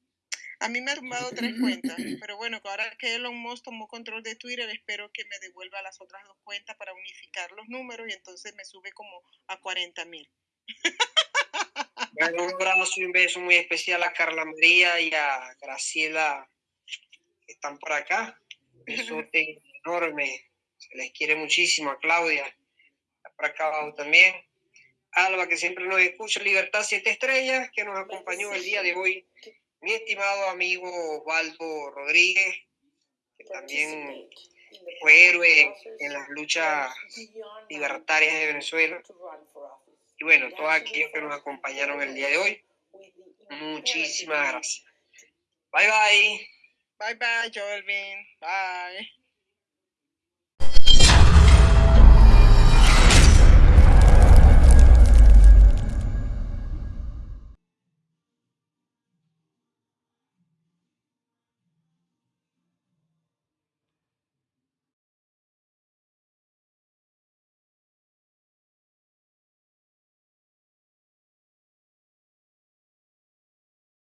S5: A mí me ha tumbado tres cuentas, pero bueno, ahora que Elon Musk tomó control de Twitter, espero que me devuelva las otras dos cuentas para unificar los números y entonces me sube como a 40 mil.
S3: Bueno, un abrazo y un beso muy especial a Carla María y a Graciela que están por acá. Besote enorme. Se les quiere muchísimo. A Claudia, está por acá abajo también. Alba, que siempre nos escucha. Libertad Siete Estrellas, que nos acompañó el día de hoy. Mi estimado amigo Osvaldo Rodríguez, que también fue héroe en las luchas libertarias de Venezuela. Y bueno, todos aquellos que nos acompañaron el día de hoy, muchísimas gracias. Bye bye.
S5: Bye bye, Joel Bean. Bye.